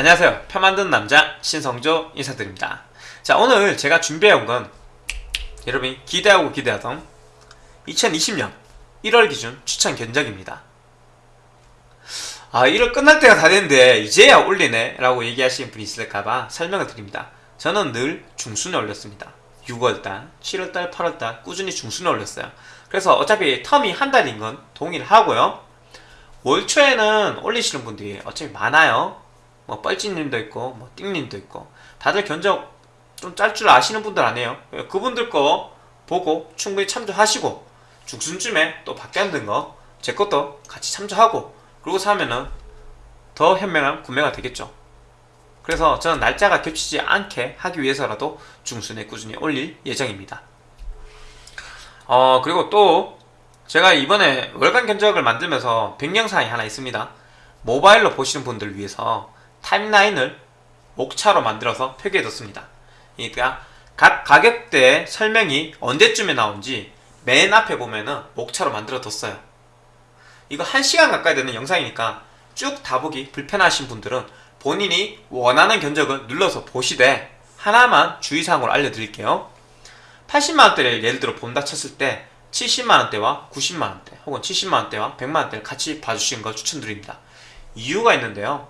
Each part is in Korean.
안녕하세요. 표 만드는 남자 신성조 인사드립니다. 자 오늘 제가 준비해온 건 여러분이 기대하고 기대하던 2020년 1월 기준 추천 견적입니다. 아 1월 끝날 때가 다 됐는데 이제야 올리네 라고 얘기하시는 분이 있을까봐 설명을 드립니다. 저는 늘 중순에 올렸습니다. 6월달, 7월달, 8월달 꾸준히 중순에 올렸어요. 그래서 어차피 텀이 한 달인 건 동일하고요. 월 초에는 올리시는 분들이 어차피 많아요 뭐 뻘찌님도 있고 뭐 띵님도 있고. 다들 견적 좀 짤 줄 아시는 분들 아니에요 그분들 거 보고 충분히 참조하시고 중순쯤에 또 바뀌는 거제 것도 같이 참조하고 그러고 사면은 더 현명한 구매가 되겠죠. 그래서 저는 날짜가 겹치지 않게 하기 위해서라도 중순에 꾸준히 올릴 예정입니다. 어 그리고 또 제가 이번에 월간 견적을 만들면서 변경사항이 하나 있습니다. 모바일로 보시는 분들을 위해서 타임라인을 목차로 만들어서 표기해뒀습니다. 그러니까 각 가격대 설명이 언제쯤에 나온지 맨 앞에 보면은 목차로 만들어뒀어요. 이거 1시간 가까이 되는 영상이니까 쭉 다 보기 불편하신 분들은 본인이 원하는 견적을 눌러서 보시되 하나만 주의사항으로 알려드릴게요. 80만원대를 예를 들어 본다 쳤을 때 70만원대와 90만원대 혹은 70만원대와 100만원대를 같이 봐주시는 걸 추천드립니다. 이유가 있는데요.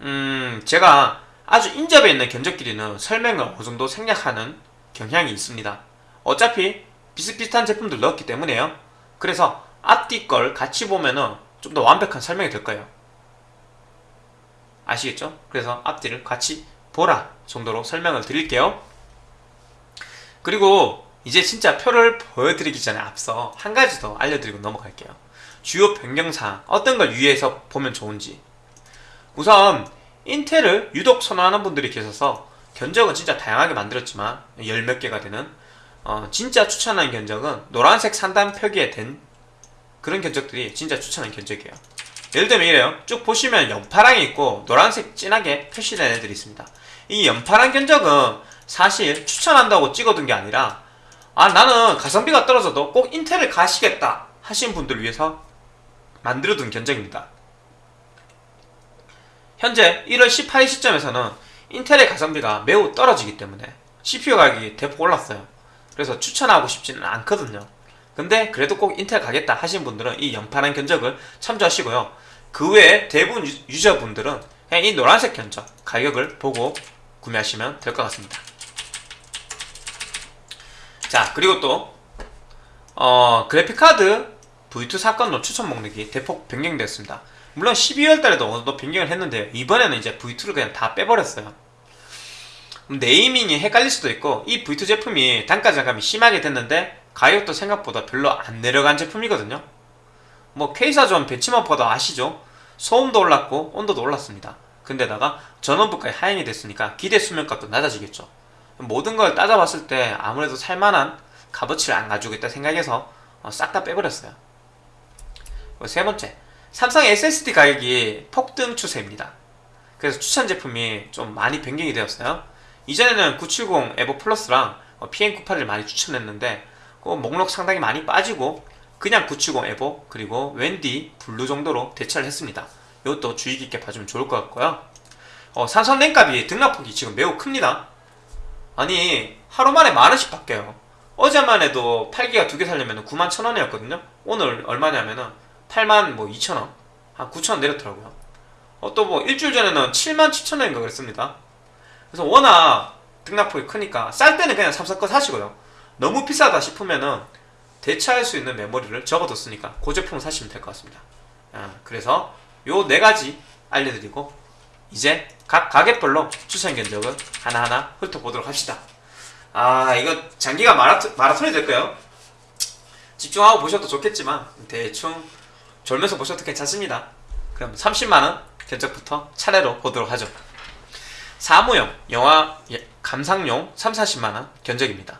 음, 제가 아주 인접해 있는 견적끼리는 설명을 어느 정도 생략하는 경향이 있습니다. 어차피 비슷비슷한 제품들 넣었기 때문에요. 그래서 앞뒤 걸 같이 보면은 좀 더 완벽한 설명이 될 거예요. 아시겠죠? 그래서 앞뒤를 같이 보라 정도로 설명을 드릴게요. 그리고 이제 진짜 표를 보여드리기 전에 앞서 한 가지 더 알려드리고 넘어갈게요. 주요 변경사항 어떤 걸 유의해서 보면 좋은지 우선 인텔을 유독 선호하는 분들이 계셔서 견적은 진짜 다양하게 만들었지만 열 몇 개가 되는 어, 진짜 추천하는 견적은 노란색 상단 표기에 된 그런 견적들이 진짜 추천하는 견적이에요. 예를 들면 이래요. 쭉 보시면 연파랑이 있고 노란색 진하게 표시된 애들이 있습니다. 이 연파랑 견적은 사실 추천한다고 찍어둔 게 아니라 아 나는 가성비가 떨어져도 꼭 인텔을 가시겠다 하신 분들을 위해서 만들어둔 견적입니다 현재 1월 18일 시점에서는 인텔의 가성비가 매우 떨어지기 때문에 CPU 가격이 대폭 올랐어요. 그래서 추천하고 싶지는 않거든요. 근데 그래도 꼭 인텔 가겠다 하신 분들은 이 연판한 견적을 참조하시고요. 그 외에 대부분 유저분들은 그냥 이 노란색 견적 가격을 보고 구매하시면 될 것 같습니다. 자 그리고 또 어, 그래픽카드 V2 사건으로 추천 목록이 대폭 변경되었습니다 물론 12월 달에도 어느 정도 변경을 했는데 이번에는 이제 V2를 그냥 다 빼버렸어요. 네이밍이 헷갈릴 수도 있고 이 V2 제품이 단가 절감이 심하게 됐는데 가격도 생각보다 별로 안 내려간 제품이거든요. 뭐 K사전 벤치마퍼도 아시죠? 소음도 올랐고 온도도 올랐습니다. 근데다가 전원부까지 하향이 됐으니까 기대 수명값도 낮아지겠죠. 모든 걸 따져봤을 때 아무래도 살만한 값어치를 안 가지고 있다 생각해서 어, 싹다 빼버렸어요. 세 번째 삼성 SSD 가격이 폭등 추세입니다. 그래서 추천 제품이 좀 많이 변경이 되었어요. 이전에는 970 에보 플러스랑 PM98을 많이 추천했는데 그 목록 상당히 많이 빠지고 그냥 970 에보 그리고 웬디 블루 정도로 대체를 했습니다. 이것도 주의 깊게 봐주면 좋을 것 같고요. 어, 삼성 램값이 등락폭이 지금 매우 큽니다. 아니 하루 만에 만 원씩 바뀌어요. 어제만 해도 8기가 두 개 살려면 9만 천원이었거든요. 오늘 얼마냐면은 8만 뭐 2천원? 한 9천원 내렸더라고요. 어, 또 뭐 일주일 전에는 7만 7천원인가 그랬습니다. 그래서 워낙 등락폭이 크니까 쌀 때는 그냥 거 사시고요. 너무 비싸다 싶으면은 대체할 수 있는 메모리를 적어뒀으니까 그 제품을 사시면 될 것 같습니다. 아, 그래서 요 네 가지 알려드리고 이제 각 가격별로 추천 견적을 하나하나 훑어보도록 합시다. 아 이거 장기가 마라토, 마라톤이 될까요? 집중하고 보셔도 좋겠지만 대충 졸면서 보셔도 괜찮습니다. 그럼 30만원 견적부터 차례로 보도록 하죠. 사무용, 영화 예, 감상용 3, 40만원 견적입니다.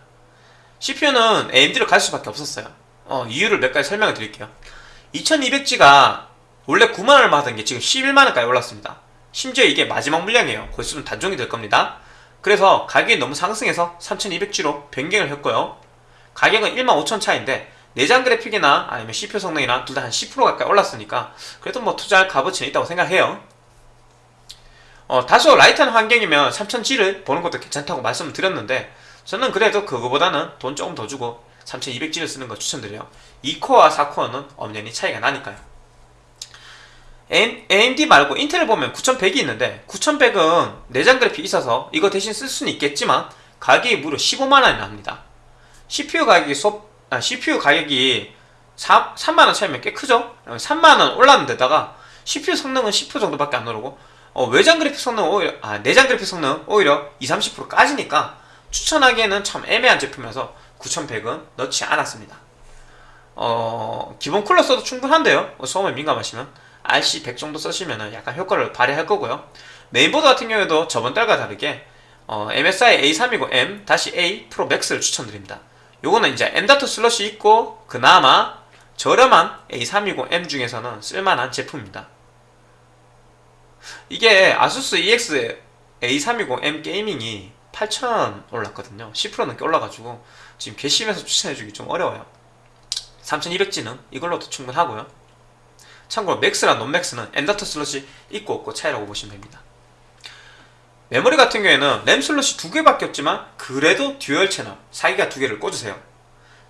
CPU는 AMD로 갈 수밖에 없었어요. 어, 이유를 몇 가지 설명을 드릴게요. 2200G가 원래 9만원을 받은 게 지금 11만원까지 올랐습니다. 심지어 이게 마지막 물량이에요. 곧 있으면 단종이 될 겁니다. 그래서 가격이 너무 상승해서 3200G로 변경을 했고요. 가격은 1만 5천 차인데 내장 그래픽이나 아니면 CPU 성능이나 둘 다 한 10% 가까이 올랐으니까 그래도 뭐 투자할 값어치는 있다고 생각해요. 어, 다소 light한 환경이면 3000G를 보는 것도 괜찮다고 말씀을 드렸는데 저는 그래도 그거보다는 돈 조금 더 주고 3200G를 쓰는 걸 추천드려요. 2코어와 4코어는 엄연히 차이가 나니까요. AMD 말고 인텔을 보면 9100이 있는데 9100은 내장 그래픽 있어서 이거 대신 쓸 수는 있겠지만 가격이 무려 15만원이 납니다. CPU 가격이 소, 아, CPU 가격이 4, 3만원 차이면 꽤 크죠? 3만원 올랐는 데다가 CPU 성능은 10% 정도밖에 안 오르고 어, 외장 그래픽 성능 오히려 아 내장 그래픽 성능 오히려 2, 30% 까지니까 추천하기에는 참 애매한 제품이어서 9100은 넣지 않았습니다. 어 기본 쿨러 써도 충분한데요. 뭐 소음에 민감하시면 RC100 정도 쓰시면 약간 효과를 발휘할 거고요. 메인보드 같은 경우에도 저번 달과 다르게 어, MSI A320M-A 프로 맥스를 추천드립니다 요거는 이제 M.2 슬롯이 있고 그나마 저렴한 A320M 중에서는 쓸만한 제품입니다. 이게 아수스 EX A320M 게이밍이 8,000원 올랐거든요. 10% 넘게 올라가지고 지금 괘씸해서 추천해주기 좀 어려워요. 3200G는 이걸로도 충분하고요. 참고로 맥스랑 non맥스는 M.2 슬롯이 있고 없고 차이라고 보시면 됩니다 메모리 같은 경우에는 램 슬롯이 두 개밖에 없지만 그래도 dual channel 4기가 두 개를 꽂으세요.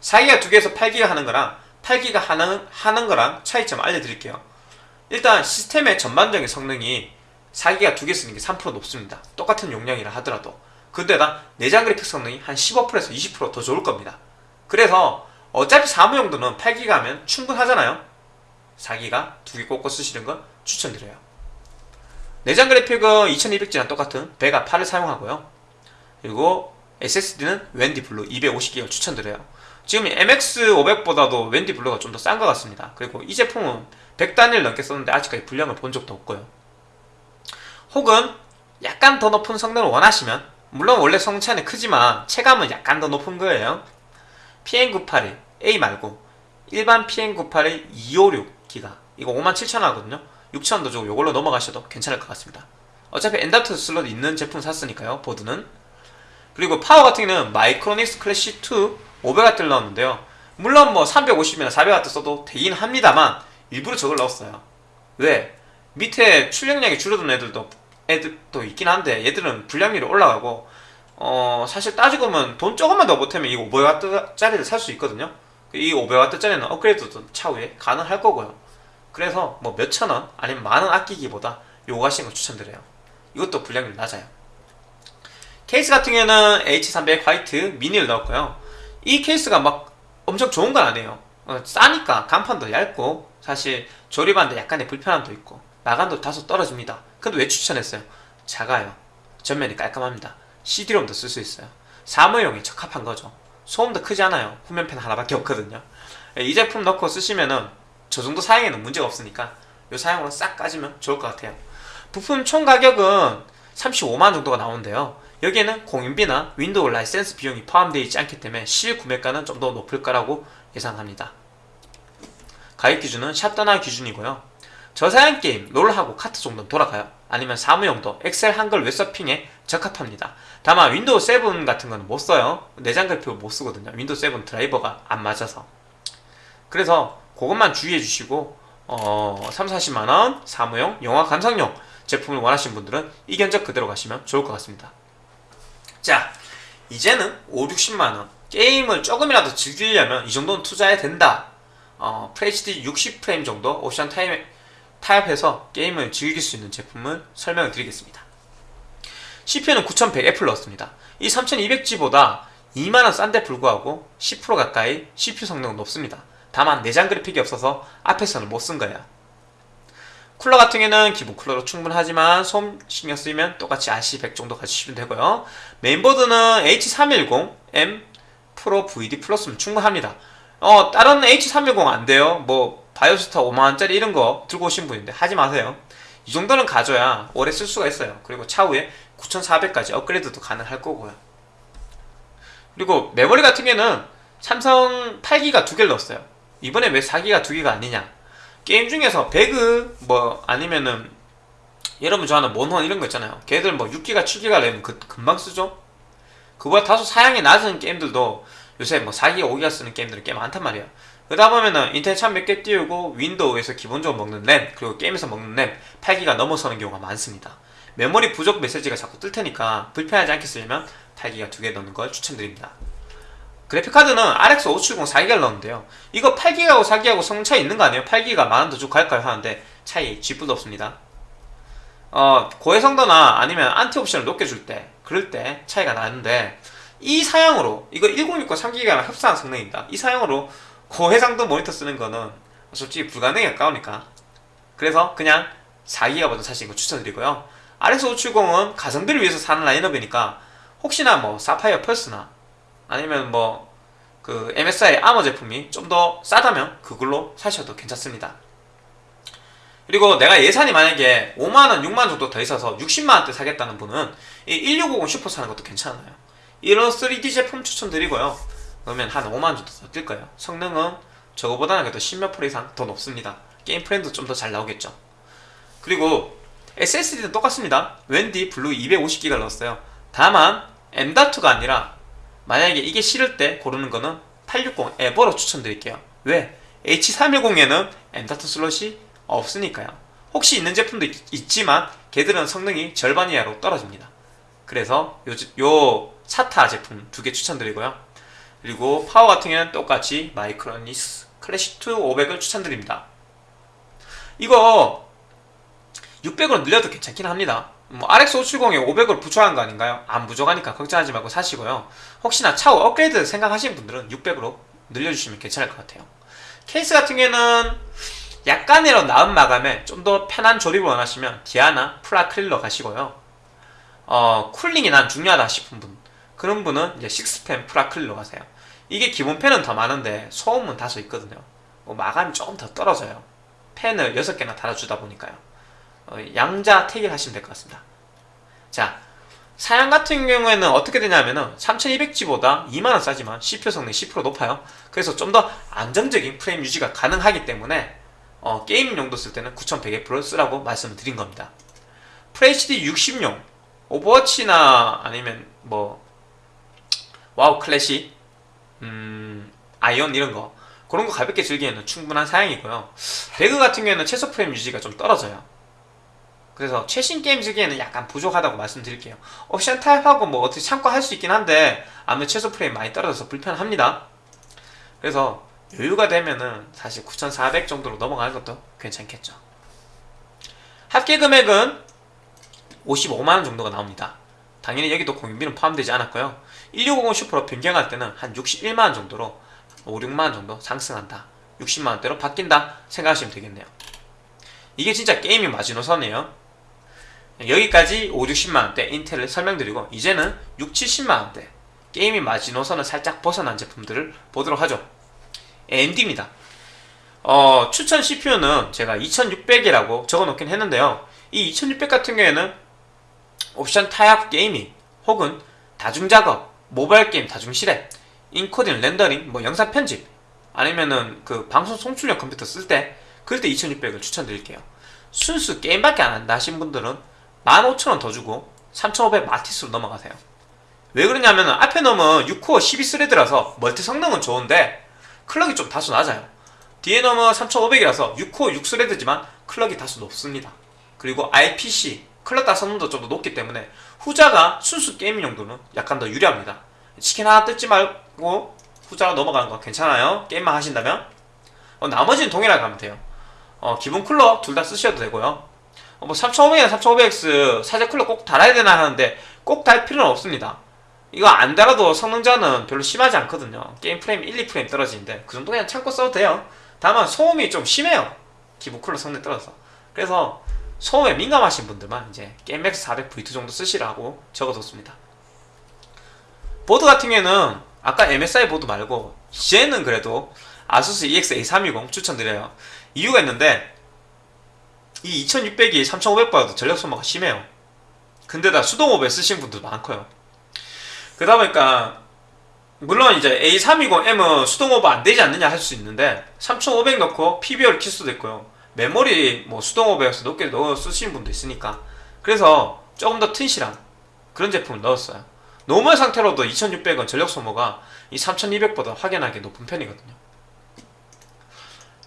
4기가 두 개에서 8기가 하는 거랑 8기가 하는, 하는 거랑 차이점 알려드릴게요. 일단 시스템의 전반적인 성능이 4기가 두 개 쓰는 게 3% 높습니다. 똑같은 용량이라 하더라도. 근데다 내장 그래픽 성능이 한 15%에서 20%더 좋을 겁니다. 그래서 어차피 사무용도는 8기가 하면 충분하잖아요. 4기가 두 개 꽂고 쓰시는 건 추천드려요 내장 그래픽은 2200G랑 똑같은 베가 8을 사용하고요. 그리고 SSD는 웬디 블루 250기가를 추천드려요. 지금 MX500보다도 웬디 블루가 좀 더 싼 것 같습니다. 그리고 이 제품은 100단위를 넘게 썼는데 아직까지 불량을 본 적도 없고요. 혹은 약간 더 높은 성능을 원하시면 물론 원래 성능 차이는 크지만 체감은 약간 더 높은 거예요. PM981A 말고 일반 PM981 256기가. 이거 57,000원 하거든요 6,000원 더 주고 이걸로 넘어가셔도 괜찮을 것 같습니다. 어차피 M.2 슬롯 있는 제품 샀으니까요 보드는. 그리고 파워 같은 경우는 마이크로닉스 클래시 2 500W를 넣었는데요. 물론 뭐 350이나 400W 써도 되긴 합니다만 일부러 저걸 넣었어요. 왜? 밑에 출력량이 줄어든 애들도 애들도 있긴 한데 얘들은 불량률이 올라가고 어 사실 따지고 보면 돈 조금만 더 보태면 이 500W짜리를 살 수 있거든요. 이 500W짜리는 업그레이드도 차후에 가능할 거고요 그래서 뭐 몇천 원 아니면 만 원 아끼기보다 요거 하시는 걸 추천드려요. 이것도 불량률 낮아요. 케이스 같은 경우에는 H300 화이트 미니를 넣었고요. 이 케이스가 막 엄청 좋은 건 아니에요. 어, 싸니까 강판도 얇고 사실 조립하는데 약간의 불편함도 있고 마감도 다소 떨어집니다. 근데 왜 추천했어요? 작아요. 전면이 깔끔합니다. CD롬도 쓸 수 있어요. 사무용에 적합한 거죠. 소음도 크지 않아요. 후면팬 하나밖에 없거든요. 이 제품 넣고 쓰시면은 저 정도 사양에는 문제가 없으니까 이 사양으로 싹 가시면 좋을 것 같아요. 부품 총 가격은 35만 정도가 나오는데요. 여기에는 공임비나 윈도우 라이센스 비용이 포함되어 있지 않기 때문에 실구매가는 좀 더 높을 거라고 예상합니다. 가격 기준은 샵다나와 기준이고요. 저사양 게임, 롤하고 카트 정도는 돌아가요. 아니면 사무용도 엑셀 한글 웹서핑에 적합합니다. 다만 윈도우 7 같은 건 못 써요. 내장 그래픽을 못 쓰거든요. 윈도우 7 드라이버가 안 맞아서. 그래서 그것만 주의해 주시고 어, 3, 40만원 사무용, 영화 감상용 제품을 원하시는 분들은 이 견적 그대로 가시면 좋을 것 같습니다. 자 이제는 5, 60만원. 게임을 조금이라도 즐기려면 이 정도는 투자해야 된다. 어, FHD 60프레임 정도 옵션 타임, 타협해서 게임을 즐길 수 있는 제품을 설명을 드리겠습니다. CPU는 9100F를 넣었습니다. 이 3200G보다 2만원 싼데 불구하고 10% 가까이 CPU 성능은 높습니다 다만 내장 그래픽이 없어서 앞에서는 못 쓴 거예요 쿨러 같은 경우는 기본 쿨러로 충분하지만 솜 신경 쓰이면 똑같이 RC100 정도 가지시면 되고요. 메인보드는 H310M 프로 VD 플러스면 충분합니다. 어 다른 H310 안 돼요. 뭐 바이오스타 5만원짜리 이런 거 들고 오신 분인데 하지 마세요. 이 정도는 가져야 오래 쓸 수가 있어요. 그리고 차후에 9400까지 업그레이드도 가능할 거고요. 그리고 메모리 같은 경우는 삼성 8기가 두 개를 넣었어요 이번에 왜 4기가 두 개가 아니냐? 게임 중에서 배그 뭐 아니면은 여러분 좋아하는 몬헌 이런 거 있잖아요. 걔들 뭐 6기가 7기가 램 그, 금방 쓰죠? 그보다 다소 사양이 낮은 게임들도 요새 뭐 4기가 5기가 쓰는 게임들은 꽤 많단 말이에요 그러다 보면은 인터넷 창 몇 개 띄우고 윈도우에서 기본적으로 먹는 램 그리고 게임에서 먹는 램 8기가 넘어서는 경우가 많습니다. 메모리 부족 메시지가 자꾸 뜰 테니까 불편하지 않게 쓰려면 8기가 두 개 넣는 걸 추천드립니다. 그래픽카드는 RX 570 4기가를 넣었는데요. 이거 8기가하고 4기가하고 성능 차이 있는 거 아니에요? 8기가 만원 더 주고 갈까요? 하는데 차이 쥐뿔도 없습니다. 어, 고해상도나 아니면 안티 옵션을 높게 줄 때, 그럴 때 차이가 나는데 이 사양으로 이거 1060과 3기가랑 흡사한 성능입니다. 이 사양으로 고해상도 모니터 쓰는 거는 솔직히 불가능에 가까우니까 그래서 그냥 4기가 버전 사시는 거 추천드리고요. RX 570은 가성비를 위해서 사는 라인업이니까 혹시나 뭐 사파이어 펄스나 아니면 뭐 그 MSI 아머 제품이 좀 더 싸다면 그걸로 사셔도 괜찮습니다. 그리고 내가 예산이 만약에 5만원, 6만원 정도 더 있어서 60만원대 사겠다는 분은 이 1650 슈퍼 사는 것도 괜찮아요. 이런 3D 제품 추천드리고요. 그러면 한 5만원 정도 더 뜰 거예요. 성능은 저거보다는 그래도 10몇 프로 이상 더 높습니다. 게임 프레임 좀더 잘 나오겠죠. 그리고 SSD는 똑같습니다. WD 블루 250기가를 넣었어요. 다만 M.2가 아니라 만약에 이게 싫을 때 고르는 거는 860 에보로 추천드릴게요. 왜? H310에는 M.2 슬롯이 없으니까요. 혹시 있는 제품도 있, 지만 걔들은 성능이 절반 이하로 떨어집니다. 그래서 요, 요 SATA 제품 두 개 추천드리고요. 그리고 파워 같은 경우는 똑같이 마이크로닉스 클래식2 500을 추천드립니다. 이거 600으로 늘려도 괜찮긴 합니다. 뭐 RX 570에 500을 부족한 거 아닌가요? 안 부족하니까 걱정하지 말고 사시고요. 혹시나 차후 업그레이드 생각하시는 분들은 600으로 늘려주시면 괜찮을 것 같아요. 케이스 같은 경우에는 약간이라도 나은 마감에 좀 더 편한 조립을 원하시면 디아나 프라클릴러 가시고요. 어, 쿨링이 난 중요하다 싶은 분 그런 분은 이제 식스펜 프라클릴러 가세요. 이게 기본 펜은 더 많은데 소음은 다소 있거든요. 뭐 마감이 조금 더 떨어져요. 펜을 6개나 달아주다 보니까요. 어, 양자 택일 하시면 될 것 같습니다. 자, 사양 같은 경우에는 어떻게 되냐면은 3200G보다 2만원 싸지만 CPU 성능이 10% 높아요. 그래서 좀 더 안정적인 프레임 유지가 가능하기 때문에 어, 게임 용도 쓸 때는 9100F를 쓰라고 말씀을 드린 겁니다. FHD 60용 오버워치나 아니면 뭐 와우 클래식 음, 아이온 이런 거 그런 거 가볍게 즐기기에는 충분한 사양이고요. 배그 같은 경우에는 최소 프레임 유지가 좀 떨어져요. 그래서 최신 게임 즐기에는 약간 부족하다고 말씀드릴게요. 옵션 타협하고 뭐 어떻게 참고 할 수 있긴 한데 아무래도 최소 프레임 많이 떨어져서 불편합니다. 그래서 여유가 되면은 사실 9,400 정도로 넘어가는 것도 괜찮겠죠. 합계 금액은 55만원 정도가 나옵니다. 당연히 여기도 공인비는 포함되지 않았고요. 1650 슈퍼로 변경할 때는 한 61만원 정도로 5, 6만원 정도 상승한다. 60만원대로 바뀐다 생각하시면 되겠네요. 이게 진짜 게이밍 마지노선이에요. 여기까지 5, 60만원대 인텔을 설명드리고 이제는 6, 70만원대 gaming 마지노선을 살짝 벗어난 제품들을 보도록 하죠. AMD입니다. 어, 추천 CPU는 제가 2600이라고 적어놓긴 했는데요. 이 2600 같은 경우에는 옵션 타협 gaming 혹은 다중작업, 모바일 게임 다중실행, 인코딩, 렌더링, 뭐 영상 편집 아니면은 그 방송 송출용 컴퓨터 쓸 때 그럴 때 2600을 추천드릴게요. 순수 게임밖에 안 한다 하신 분들은 15,000원 더 주고 3500 마티스로 넘어가세요. 왜 그러냐면 앞에 놈은 6코어 12thread라서 멀티 성능은 좋은데 clock이 좀 다소 낮아요. 뒤에 놈은 3500이라서 6코어 6thread지만 clock이 다소 높습니다. 그리고 IPC clock당 성능도 좀 더 높기 때문에 후자가 순수 gaming 용도는 약간 더 유리합니다. 치킨 하나 뜯지 말고 후자로 넘어가는 거 괜찮아요. 게임만 하신다면 어, 나머지는 동일하게 가면 돼요. 어, 기본 쿨러 둘 다 쓰셔도 되고요. 어, 뭐 3500이나 3500X 사제 쿨러 꼭 달아야 되나 하는데 꼭 달 필요는 없습니다. 이거 안 달아도 성능차는 별로 심하지 않거든요. 게임 프레임 1, 2프레임 떨어지는데 그 정도 그냥 참고 써도 돼요. 다만 소음이 좀 심해요. 기본 쿨러 성능 떨어져서. 그래서 소음에 민감하신 분들만 이제 게임맥스 400V2 정도 쓰시라고 적어뒀습니다. 보드 같은 경우에는 아까 MSI 보드 말고 이제는 그래도 아수스 EX-A320 추천드려요. 이유가 있는데 이 2600이 3500보다도 전력 소모가 심해요. 근데다 수동 오버에 쓰신 분도 많고요. 그러다 보니까 물론 이제 A320M은 수동 오버 안 되지 않느냐 할 수 있는데 3500 넣고 PBO를 킬 수도 있고요. 메모리 뭐 수동 오버에서 높게 넣어 쓰시는 분도 있으니까 그래서 조금 더 튼실한 그런 제품을 넣었어요. normal 상태로도 2600은 전력 소모가 이 3200보다 확연하게 높은 편이거든요.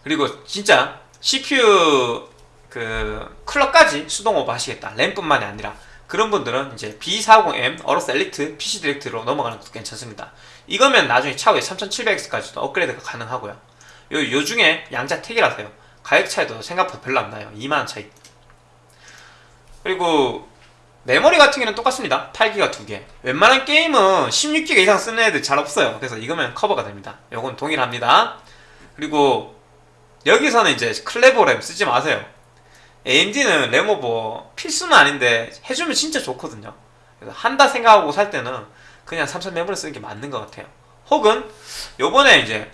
그리고 진짜 CPU 그 클럭까지 수동 오버 하시겠다. 램뿐만이 아니라 그런 분들은 이제 B450M 어로스 엘리트 PC 디렉트로 넘어가는 것도 괜찮습니다. 이거면 나중에 차후에 3700X까지도 업그레이드가 가능하고요. 요, 요 중에 양자택일이라서요. 가격 차이도 생각보다 별로 안 나요. 2만원 차이. 그리고 메모리 같은 경우는 똑같습니다. 8기가 2개. 웬만한 게임은 16기가 이상 쓰는 애들 잘 없어요. 그래서 이거면 커버가 됩니다. 요건 동일합니다. 그리고 여기서는 이제 클레버 램 쓰지 마세요 AMD는 램오버 필수는 아닌데 해주면 진짜 좋거든요. 그래서 한다 생각하고 살 때는 그냥 삼성 메모리 쓰는 게 맞는 것 같아요. 혹은 요번에 이제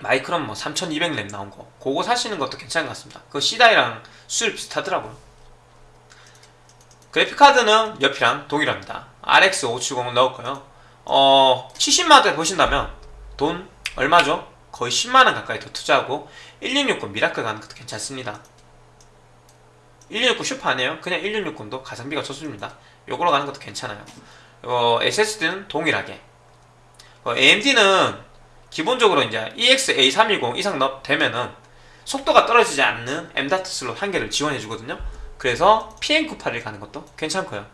마이크론 뭐 3200램 나온 거 그거 사시는 것도 괜찮은 것 같습니다. 그 C다이랑 수율 비슷하더라고요. 그래픽카드는 옆이랑 동일합니다. RX 570 넣었고요. 어 70만원대 보신다면 돈 얼마죠? 거의 10만원 가까이 더 투자하고 1660 미라클 가는 것도 괜찮습니다 1660 슈퍼 아니에요? 그냥 1660도 가성비가 좋습니다. 요걸로 가는 것도 괜찮아요. 어, SSD는 동일하게. 어, AMD는 기본적으로 이제 EX-A320 이상 넣 되면은 속도가 떨어지지 않는 M.2 슬롯 한 개를 지원해 주거든요. 그래서 PM981 가는 것도 괜찮고요.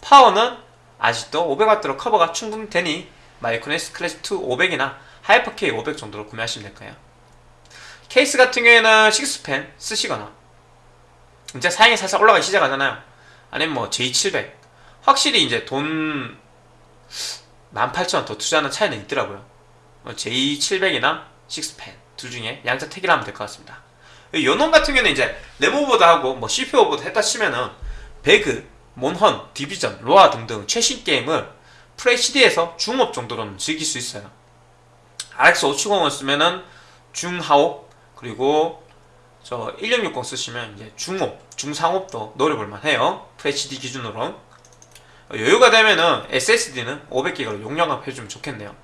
파워는 아직도 500W로 커버가 충분히 되니 마이크론 S 클래스 2 500이나 하이퍼 K 500 정도로 구매하시면 될 거예요. 케이스 같은 경우에는 6팬 쓰시거나 이제 사양이 살짝 올라가기 시작하잖아요. 아니면 뭐 J700 확실히 이제 돈 18,000원 더 투자하는 차이는 있더라고요. 뭐 J700이나 6팬 둘 중에 양자 택일 하면 될 것 같습니다. 요놈 같은 경우는 이제 램오버도 하고 뭐 CPU 오버도 했다 치면은 배그, 몬헌, 디비전, 로아 등등 최신 게임을 FHD에서 중옵 정도로는 즐길 수 있어요. RX 570을 쓰면은 중하옵 그리고 저 1660 쓰시면 이제 중옵, 중상옵도 노려볼만 해요. FHD 기준으로. 여유가 되면은 SSD는 500기가로 용량업 해주면 좋겠네요.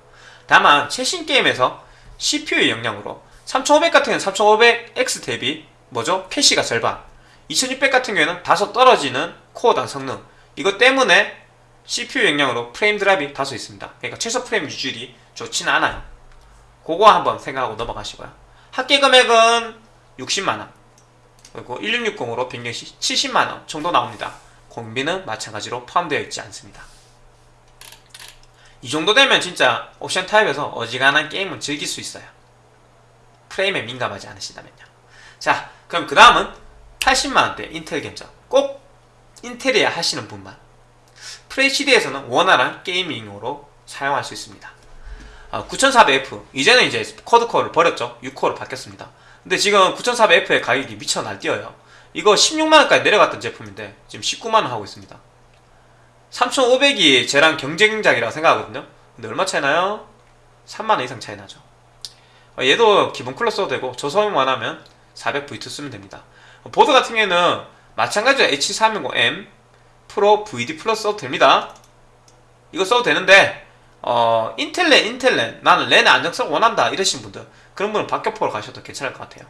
다만 최신 게임에서 CPU의 역량으로 3500 같은 경우는 3500X 대비 뭐죠? 캐시가 절반 2600 같은 경우에는 다소 떨어지는 코어당 성능. 이것 때문에 CPU 역량으로 프레임 드랍이 다소 있습니다. 그러니까 최소 프레임 유지율이 좋지는 않아요. 그거 한번 생각하고 넘어가시고요. 합계 금액은 60만원. 그리고 1660으로 변경시 70만원 정도 나옵니다. 공비는 마찬가지로 포함되어 있지 않습니다. 이 정도 되면 진짜 옵션 타입에서 어지간한 게임은 즐길 수 있어요. 프레임에 민감하지 않으시다면요. 자 그럼 그 다음은 80만원대 인텔 견적 꼭 인텔이야 하시는 분만 FHD에서는 원활한 게이밍으로 사용할 수 있습니다. 아, 9400F 이제는 이제 쿼드코어를 버렸죠. 6코어로 바뀌었습니다 근데 지금 9400F의 가격이 미쳐 날뛰어요. 이거 16만원까지 내려갔던 제품인데 지금 19만원 하고 있습니다. 3500이 쟤랑 경쟁작이라고 생각하거든요. 근데 얼마 차이 나요? 3만원 이상 차이 나죠. 어, 얘도 기본 쿨러 써도 되고 저소음만 하면 400V2 쓰면 됩니다. 보드 같은 경우에는 마찬가지로 H310M 프로 VD 플러스 써도 됩니다. 이거 써도 되는데 어, 인텔 랜 인텔 랜. 나는 랜의 안정성 원한다 이러신 분들 그런 분은 박격포로 가셔도 괜찮을 것 같아요.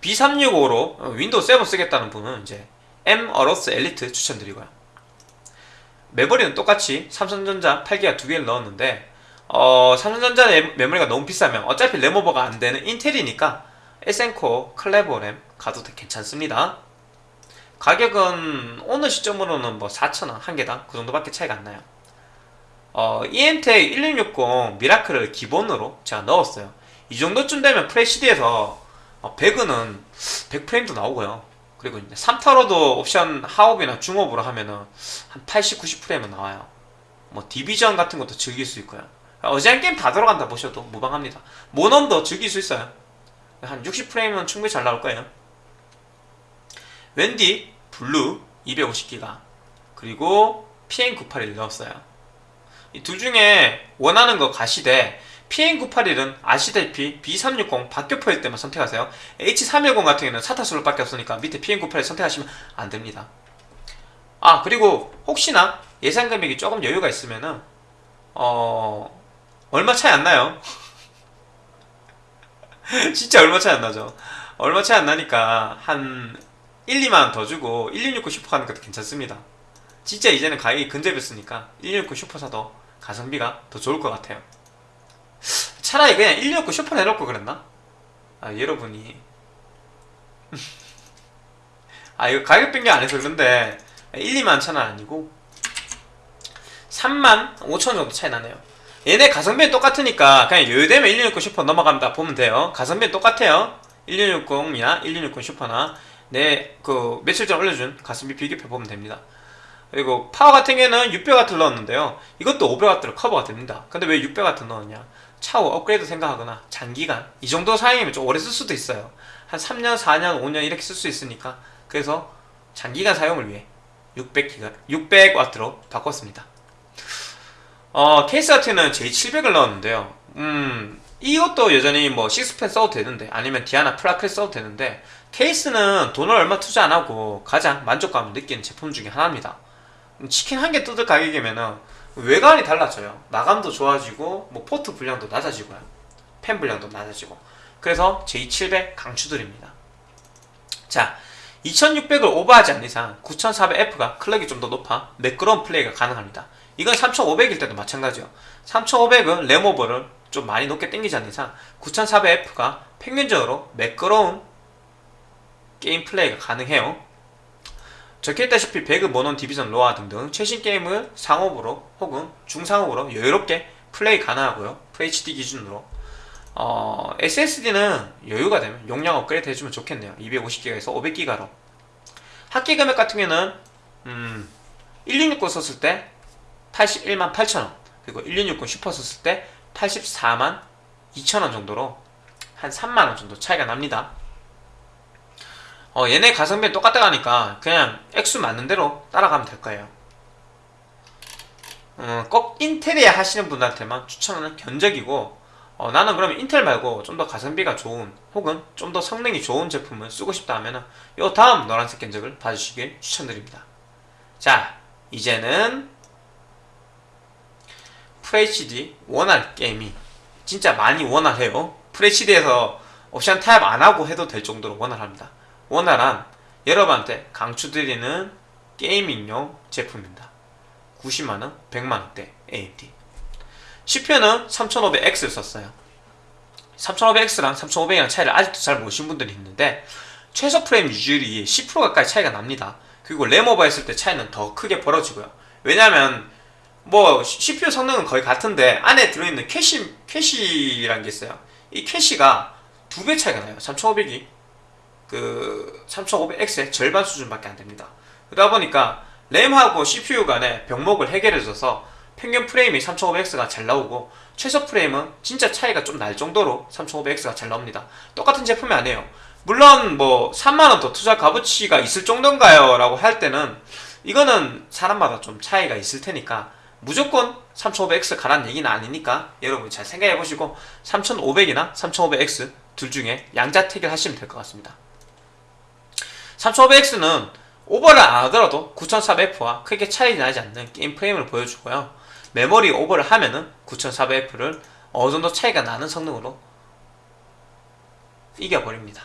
B365로 윈도우 7 쓰겠다는 분은 이제 M 어로스 엘리트 추천드리고요. 메모리는 똑같이 삼성전자 8기가 두 개를 넣었는데 어, 삼성전자 메모리가 너무 비싸면 어차피 램오버가 안 되는 인텔이니까 에센코 클레버 램 가도 괜찮습니다. 가격은 오늘 시점으로는 뭐 4,000원 한 개당? 그 정도밖에 차이가 안 나요 어, EMTEC 1660 미라클을 기본으로 제가 넣었어요. 이 정도쯤 되면 FHD에서 어, 배그는 100프레임도 나오고요. 그리고 이제 3타로도 옵션 하옵이나 중옵으로 하면은 한 80, 90프레임은 나와요. 뭐 디비전 같은 것도 즐길 수 있고요. 어지간 게임 다 들어간다 보셔도 무방합니다. 몬헌도 즐길 수 있어요. 한 60프레임은 충분히 잘 나올 거예요. WD 블루 250기가 그리고 PM981을 넣었어요 이 둘 중에 원하는 거 가시되 PN981은 아시다시피 B360 박격포일 때만 선택하세요. H310 같은 경우는 사타수로 밖에 없으니까 밑에 PN981 선택하시면 안됩니다. 아 그리고 혹시나 예산 금액이 조금 여유가 있으면은 어... 얼마 차이 안 나요. 진짜 얼마 차이 안 나죠. 얼마 차이 안 나니까 한 1, 2만원 더 주고 1669 슈퍼 가는 것도 괜찮습니다. 진짜 이제는 가격이 근접했으니까 169 슈퍼 사도 가성비가 더 좋을 것 같아요 차라리 그냥 1660 슈퍼 내놓고 그랬나? 아 여러분이 아 이거 가격 변경 안 해서 그런데 1, 2만 천원 아니고 3만 5천 원 정도 차이 나네요. 얘네 가성비는 똑같으니까 그냥 여유되면 1660 슈퍼 넘어갑니다. 보면 돼요. 가성비는 똑같아요. 1660이나 1660 슈퍼나 내 그 며칠 전 올려준 가성비 비교표 보면 됩니다. 그리고 파워 같은 경우에는 600W 넣었는데요. 이것도 500W로 커버가 됩니다. 근데 왜 600W 넣었냐? 차후 업그레이드 생각하거나 장기간 이 정도 사용이면 좀 오래 쓸 수도 있어요. 한 3년, 4년, 5년 이렇게 쓸 수 있으니까 그래서 장기간 사용을 위해 600기가 600W로 바꿨습니다. 어, 케이스 같은 경우는 J700을 넣었는데요. 음, 이것도 여전히 뭐 식스팬 써도 되는데 아니면 디아나 플라클 써도 되는데 케이스는 돈을 얼마 투자 안 하고 가장 만족감을 느끼는 제품 중에 하나입니다. 치킨 한 개 뜯을 가격이면은 외관이 달라져요. 마감도 좋아지고 뭐 포트 불량도 낮아지고요. 팬 불량도 낮아지고. 그래서 J700 강추드립니다. 자, 2600을 오버하지 않는 이상 9400F가 클럭이 좀 더 높아 매끄러운 플레이가 가능합니다. 이건 3500일 때도 마찬가지요. 3500은 램오버를 좀 많이 높게 당기지 않는 이상 9400F가 평균적으로 매끄러운 게임 플레이가 가능해요. 적혀있다시피 배그, 몬헌, 디비전, 로아 등등 최신 게임을 상옵으로 혹은 중상옵으로 여유롭게 플레이 가능하고요. FHD 기준으로 어, SSD는 여유가 되면 용량 업그레이드 해주면 좋겠네요. 250기가에서 500기가로 합계 금액 같은 경우는 음, 1660 썼을 때 81만 8천원 그리고 1660 슈퍼 썼을 때 84만 2천원 정도로 한 3만원 정도 차이가 납니다. 어, 얘네 가성비는 똑같다 하니까 그냥 액수 맞는 대로 따라가면 될 거예요. 어, 꼭 인텔이야 하시는 분들한테만 추천하는 견적이고 어, 나는 그러면 인텔 말고 좀 더 가성비가 좋은 혹은 좀 더 성능이 좋은 제품을 쓰고 싶다 하면 요 다음 노란색 견적을 봐주시길 추천드립니다. 자 이제는 FHD 원활 게임이 진짜 많이 원활해요. FHD에서 옵션 타입 안 하고 해도 될 정도로 원활합니다. 원활한 여러분한테 강추드리는 게이밍용 제품입니다. 90만원, 100만원대 AMD CPU는 3500X를 썼어요. 3500X랑 3500이랑 차이를 아직도 잘 모르신 분들이 있는데 최소 프레임 유지율이 10% 가까이 차이가 납니다. 그리고 램 오버 했을 때 차이는 더 크게 벌어지고요. 왜냐면 뭐 CPU 성능은 거의 같은데 안에 들어있는 캐시, 캐시라는 게 있어요. 이 캐시가 두 배 차이가 나요. 3500이 그 3500X의 절반 수준밖에 안 됩니다. 그러다 보니까 램하고 CPU 간의 병목을 해결해줘서 평균 프레임이 3500X가 잘 나오고 최소 프레임은 진짜 차이가 좀 날 정도로 3500X가 잘 나옵니다. 똑같은 제품이 아니에요. 물론 뭐 3만원 더 투자 값어치가 있을 정도인가요? 라고 할 때는 이거는 사람마다 좀 차이가 있을 테니까 무조건 3500X 가라는 얘기는 아니니까 여러분 잘 생각해 보시고 3500이나 3500X 둘 중에 양자택일 하시면 될 것 같습니다. 3500X는 오버를 안 하더라도 9400F와 크게 차이 나지 않는 게임 프레임을 보여주고요. 메모리 오버를 하면은 9400F를 어느 정도 차이가 나는 성능으로 이겨버립니다.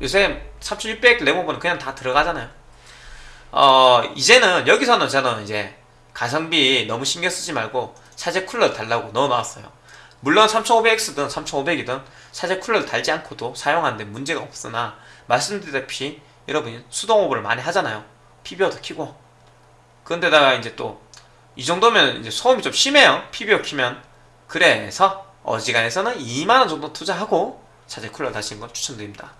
요새 3600 램오버는 그냥 다 들어가잖아요. 어, 이제는 여기서는 저는 이제 가성비 너무 신경 쓰지 말고 사제 쿨러 달라고 넣어 놨어요. 물론 3500X든 3500이든 사제 쿨러를 달지 않고도 사용하는데 문제가 없으나 말씀드렸다시피 여러분이 수동 오버를 많이 하잖아요. PBO도 키고. 그런데다가 이제 또 이 정도면 이제 소음이 좀 심해요. PBO 키면. 그래서 어지간해서는 2만원 정도 투자하고 사제 쿨러 다시는 걸 추천드립니다.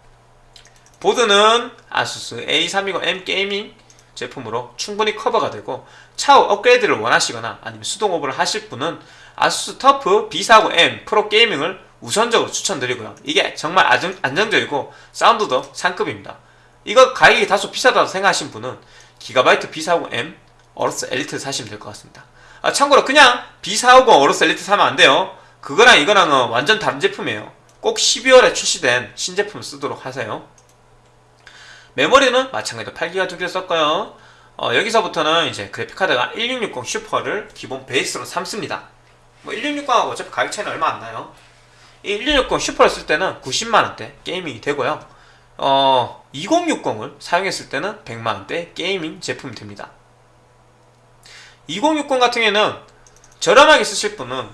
보드는 아수스 A320M 게이밍 제품으로 충분히 커버가 되고 차후 업그레이드를 원하시거나 아니면 수동 오버를 하실 분은 아수스 터프 B450M 프로 게이밍을 우선적으로 추천드리고요. 이게 정말 안정적이고 사운드도 상급입니다. 이거 가격이 다소 비싸다고 생각하신 분은 기가바이트 B450M 어로스 엘리트 사시면 될 것 같습니다. 아, 참고로 그냥 B450 어로스 엘리트 사면 안 돼요. 그거랑 이거랑은 완전 다른 제품이에요. 꼭 12월에 출시된 신제품을 쓰도록 하세요. 메모리는 마찬가지로 8기가 두 개를 썼고요. 어, 여기서부터는 이제 그래픽카드가 1660 슈퍼를 기본 베이스로 삼습니다. 뭐 1660하고 어차피 가격 차이는 얼마 안 나요. 이 1660 슈퍼를 쓸 때는 90만원대 게이밍이 되고요. 어, 2060을 사용했을 때는 100만원대 게이밍 제품이 됩니다. 2060 같은 경우에는 저렴하게 쓰실 분은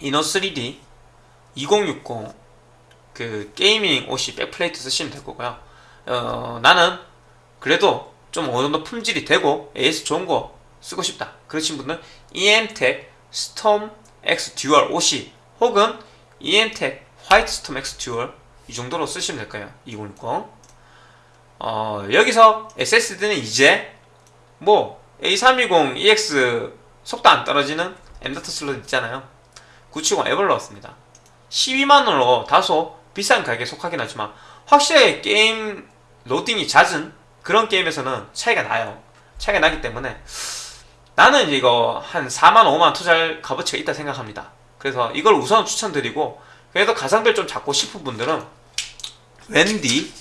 이노 3D 2060 그 게이밍 OC 백플레이트 쓰시면 될 거고요. 어, 나는 그래도 좀 어느 정도 품질이 되고 AS 좋은 거 쓰고 싶다 그러신 분은 EMTEC 스톰 X 듀얼 OC 혹은 EMTEC 화이트 스톰 X 듀얼 이 정도로 쓰시면 될 거예요 2060 어, 여기서 SSD는 이제 뭐 A320EX 속도 안 떨어지는 M.2 슬롯 있잖아요. 970 EVO를 넣었습니다. 12만원으로 다소 비싼 가격에 속하긴 하지만 확실하게 게임 로딩이 잦은 그런 게임에서는 차이가 나요. 차이가 나기 때문에 나는 이거 한 4만 5만 투자할 값어치가 있다 생각합니다. 그래서 이걸 우선 추천드리고 그래도 가성비를 좀 잡고 싶은 분들은 웬디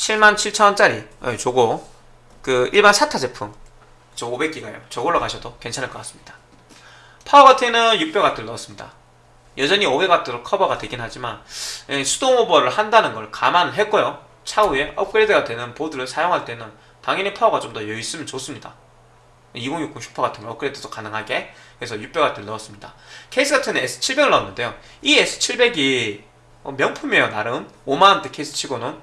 77,000원짜리. 어, 저거. 그 일반 사타 제품. 저 500기가요. 저걸로 가셔도 괜찮을 것 같습니다. 파워가트는 600W를 넣었습니다. 여전히 500W로 커버가 되긴 하지만 예, 수동 오버를 한다는 걸 감안했고요. 차후에 업그레이드가 되는 보드를 사용할 때는 당연히 파워가 좀 더 여유 있으면 좋습니다. 2060 슈퍼 같은 거 업그레이드도 가능하게 그래서 600W를 넣었습니다. 케이스 같은 S700을 넣었는데요. 이 S700이 명품이에요 나름. 5만원대 케이스 치고는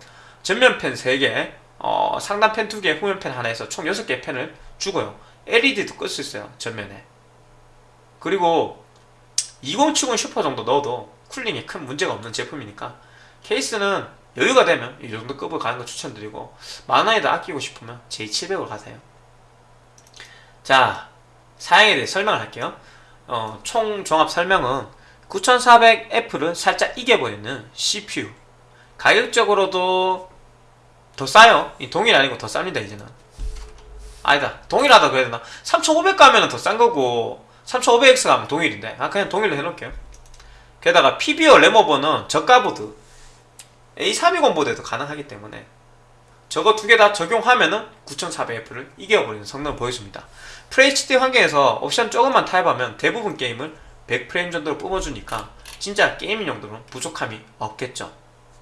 전면 팬 3개 어, 상단 팬 2개 후면 팬 하나에서 총 6개의 팬을 주고요. LED도 끌 수 있어요 전면에. 그리고 2070 슈퍼 정도 넣어도 쿨링에 큰 문제가 없는 제품이니까 케이스는 여유가 되면 이 정도 급을 가는 거 추천드리고 만원에다 아끼고 싶으면 J700으로 가세요. 자 사양에 대해 설명을 할게요. 어, 총 종합 설명은 9400F를 살짝 이겨보이는 CPU 가격적으로도 더 싸요. 이 동일 아니고 더 쌉니다 이제는. 아니다. 동일하다 그래야 되나? 3500 가면 더 싼 거고 3500X 가면 동일인데. 아 그냥 동일로 해놓을게요. 게다가 PBO 램오버는 저가보드. A320 보드에도 가능하기 때문에 저거 두 개 다 적용하면은 9400F를 이겨버리는 성능을 보여줍니다. FHD 환경에서 옵션 조금만 타협하면 대부분 게임을 100프레임 정도로 뿜어주니까 진짜 게이밍 용도로는 부족함이 없겠죠.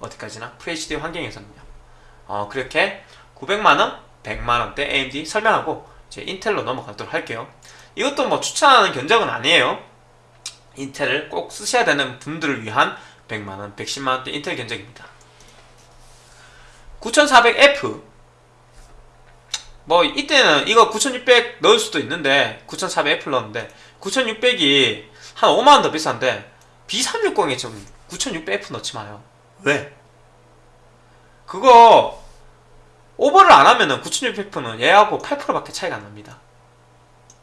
어디까지나? FHD 환경에서는요 어, 그렇게 900만원, 100만원대 AMD 설명하고 이제 인텔로 넘어가도록 할게요. 이것도 뭐 추천하는 견적은 아니에요. 인텔을 꼭 쓰셔야 되는 분들을 위한 100만원, 110만원대 인텔 견적입니다. 9400F 뭐 이때는 이거 9600 넣을 수도 있는데 9400F 넣었는데 9600이 한 5만원 더 비싼데 B360에 좀 9600F 넣지 마요. 왜? 그거 오버를 안 하면은 9600F는 얘하고 8%밖에 차이가 안 납니다.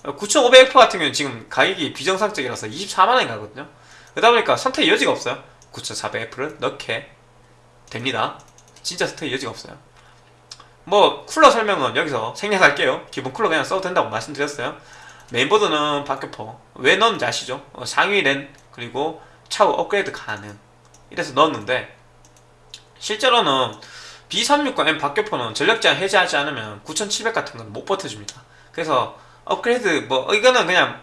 9500F 같은 경우는 지금 가격이 비정상적이라서 24만원이 가거든요. 그러다 보니까 선택 여지가 없어요. 9400F를 넣게 됩니다. 진짜 선택 여지가 없어요. 뭐 쿨러 설명은 여기서 생략할게요. 기본 쿨러 그냥 써도 된다고 말씀드렸어요. 메인보드는 박격포. 왜 넣었는지 아시죠? 어, 상위 랜 그리고 차후 업그레이드 가능. 이래서 넣었는데 실제로는 B360M 박격포는 전력 제한 해제하지 않으면 9700 같은 건 못 버텨줍니다. 그래서 업그레이드 뭐 이거는 그냥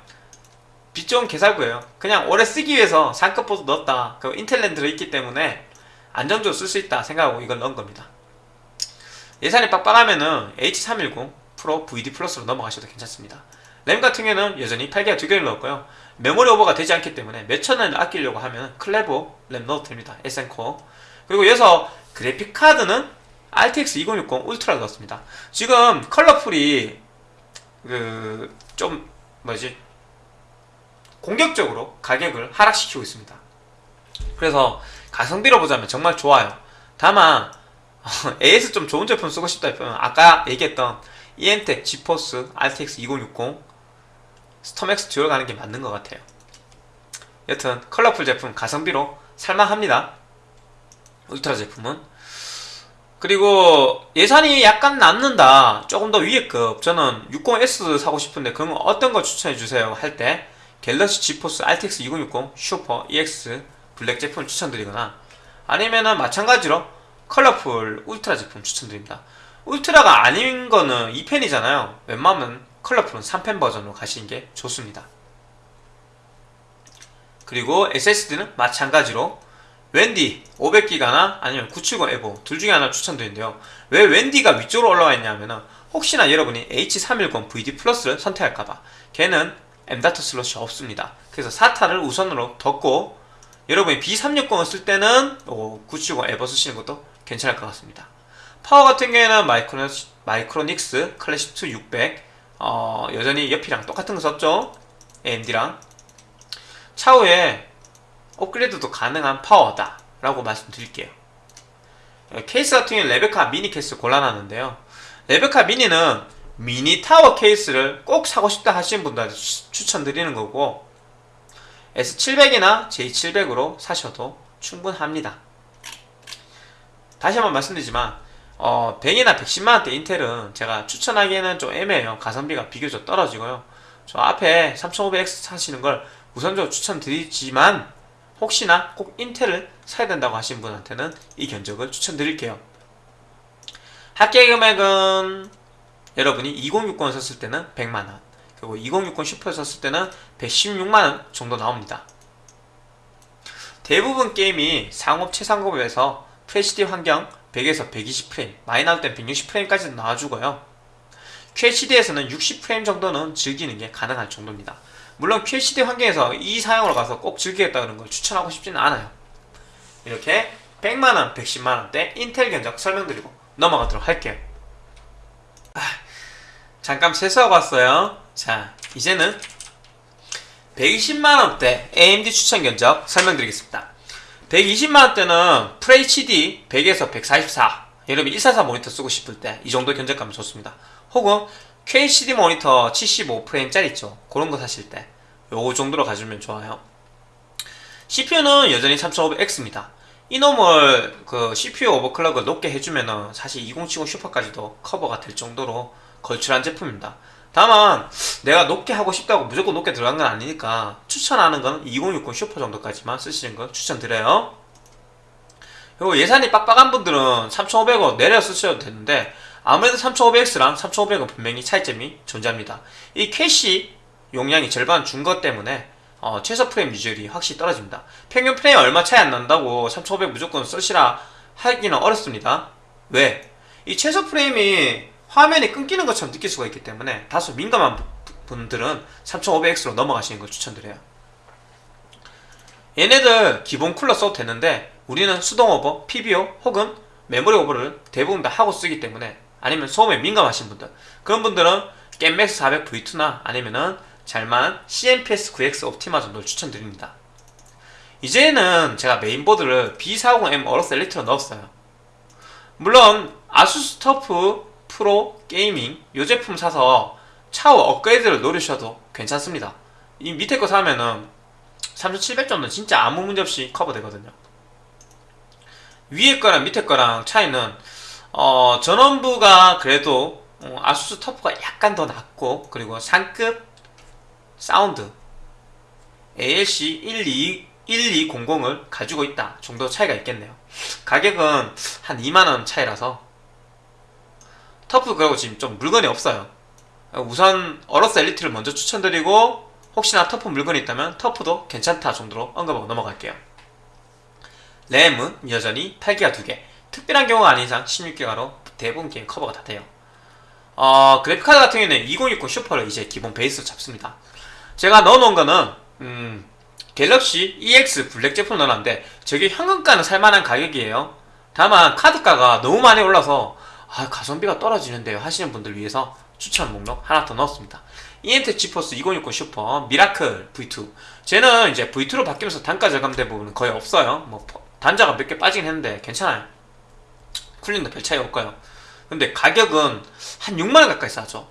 빛 좋은 개살구예요. 그냥 오래 쓰기 위해서 상급 보드 넣었다. 그 인텔랜 들어있기 때문에 안정적으로 쓸 수 있다 생각하고 이걸 넣은 겁니다. 예산이 빡빡하면은 H310 프로 VD 플러스로 넘어가셔도 괜찮습니다. 램 같은 경우는 여전히 8기가 두 개를 넣었고요. 메모리 오버가 되지 않기 때문에 몇천 원을 아끼려고 하면 클레버 램 넣어도 됩니다. SN코어. 그리고 여기서 그래픽 카드는 RTX 2060 울트라 넣었습니다. 지금 컬러풀이 그 좀 뭐지? 공격적으로 가격을 하락시키고 있습니다. 그래서 가성비로 보자면 정말 좋아요. 다만 AS 좀 좋은 제품 쓰고 싶다 싶으면 아까 얘기했던 EMTEC 지포스 RTX 2060 스톰엑스 듀얼 가는 게 맞는 것 같아요. 여튼 컬러풀 제품 가성비로 살만합니다. 울트라 제품은 그리고 예산이 약간 남는다. 조금 더 위에급. 저는 60S 사고 싶은데 그럼 어떤 거 추천해주세요 할 때? 갤럭시 지포스 RTX 2060 슈퍼 EX 블랙 제품을 추천드리거나 아니면은 마찬가지로 컬러풀 울트라 제품 추천드립니다. 울트라가 아닌 거는 2팬이잖아요. 웬만하면 컬러풀은 3팬 버전으로 가시는 게 좋습니다. 그리고 SSD는 마찬가지로 웬디 500기가나 아니면 970 EVO 둘 중에 하나 추천드리는데요. 왜 웬디가 위쪽으로 올라와 있냐면은 혹시나 여러분이 H310 VD 플러스를 선택할까봐. 걔는 M.2 슬롯이 없습니다. 그래서 SATA를 우선으로 뒀고 여러분이 B360을 쓸 때는 970 EVO 쓰시는 것도 괜찮을 것 같습니다. 파워 같은 경우에는 마이크로, 마이크로닉스 클래식 2 600 어, 여전히 옆이랑 똑같은 거 썼죠? AMD랑. 차후에 업그레이드도 가능한 파워다 라고 말씀드릴게요. 케이스 같은 경우는 레베카 미니 케이스 골라놨는데요. 레베카 미니는 미니 타워 케이스를 꼭 사고 싶다 하시는 분들한테 추천드리는 거고 S700이나 J700으로 사셔도 충분합니다. 다시 한번 말씀드리지만 어, 100이나 110만원대 인텔은 제가 추천하기에는 좀 애매해요. 가성비가 비교적 떨어지고요. 저 앞에 3500X 사시는 걸 우선적으로 추천드리지만 혹시나 꼭 인텔을 사야 된다고 하신 분한테는 이 견적을 추천드릴게요. 합계 금액은 여러분이 2060을 썼을 때는 100만원 그리고 2060 슈퍼를 썼을 때는 116만원 정도 나옵니다. 대부분 게임이 상업 최상급에서 FHD 환경 100에서 120프레임 많이 나올 땐 160프레임까지도 나와주고요. QHD에서는 60프레임 정도는 즐기는 게 가능할 정도입니다 물론 QHD 환경에서 이 사용을 가서 꼭 즐기겠다는 걸 추천하고 싶지는 않아요. 이렇게 100만원, 110만원대 인텔 견적 설명드리고 넘어가도록 할게요. 아, 잠깐 세수하고 왔어요. 자 이제는 120만원대 AMD 추천 견적 설명드리겠습니다. 120만원대는 FHD 100에서 144 여러분 144 모니터 쓰고 싶을 때 이 정도 견적가면 좋습니다. 혹은 QHD 모니터 75프레임짜리 있죠? 그런 거 사실 때 요거 정도로 가지면 좋아요. CPU는 여전히 3500X입니다. 이놈을 그 CPU 오버클럭을 높게 해주면은 사실 2070 슈퍼까지도 커버가 될 정도로 걸출한 제품입니다. 다만 내가 높게 하고 싶다고 무조건 높게 들어간 건 아니니까 추천하는 건 2060 슈퍼 정도까지만 쓰시는 걸 추천드려요. 그리고 예산이 빡빡한 분들은 3500으로 내려 쓰셔도 되는데 아무래도 3500X랑 3500은 분명히 차이점이 존재합니다. 이 캐시 용량이 절반 준 것 때문에 어, 최소 프레임 유지율이 확실히 떨어집니다. 평균 프레임 얼마 차이 안 난다고 3500 무조건 쓰시라 하기는 어렵습니다. 왜? 이 최소 프레임이 화면이 끊기는 것처럼 느낄 수가 있기 때문에 다소 민감한 분들은 3500X로 넘어가시는 걸 추천드려요. 얘네들 기본 쿨러 써도 되는데 우리는 수동 오버, PBO 혹은 메모리 오버를 대부분 다 하고 쓰기 때문에 아니면 소음에 민감하신 분들. 그런 분들은 겜맥스 400 V2나 아니면은 잘만 CMPS 9X 옵티마 정도를 추천드립니다. 이제는 제가 메인보드를 B450M AORUS ELITE로 넣었어요. 물론 ASUS TUF PRO GAMING 이 제품 사서 차후 업그레이드를 노리셔도 괜찮습니다. 이 밑에 거 사면은 3700 정도는 진짜 아무 문제 없이 커버되거든요. 위에 거랑 밑에 거랑 차이는 어, 전원부가 그래도 어, ASUS TUF가 약간 더 낫고 그리고 상급 사운드. ALC 12, 1200을 가지고 있다 정도 차이가 있겠네요. 가격은 한 2만원 차이라서. TUF 그리고 지금 좀 물건이 없어요. 우선 AORUS ELITE를 먼저 추천드리고 혹시나 TUF 물건이 있다면 TUF도 괜찮다 정도로 언급하고 넘어갈게요. 램은 여전히 8기가 2개. 특별한 경우가 아닌 이상 16기가로 대부분 게임 커버가 다 돼요. 어, 그래픽카드 같은 경우에는 2060 SUPER를 이제 기본 베이스로 잡습니다 제가 넣어놓은 거는 음, GALAXY EX BLACK 제품 넣어놨는데 저게 현금가는 살만한 가격이에요. 다만 카드가가 너무 많이 올라서 아, 가성비가 떨어지는데요. 하시는 분들 위해서 추천 목록 하나 더 넣었습니다. EMTEK GeForce 2060 SUPER MIRACLE V2 쟤는 이제 V2로 바뀌면서 단가 절감된 부분은 거의 없어요. 뭐 단자가 몇 개 빠지긴 했는데 괜찮아요. 쿨링도 별 차이 없고요. 근데 가격은 한 6만원 가까이 싸죠.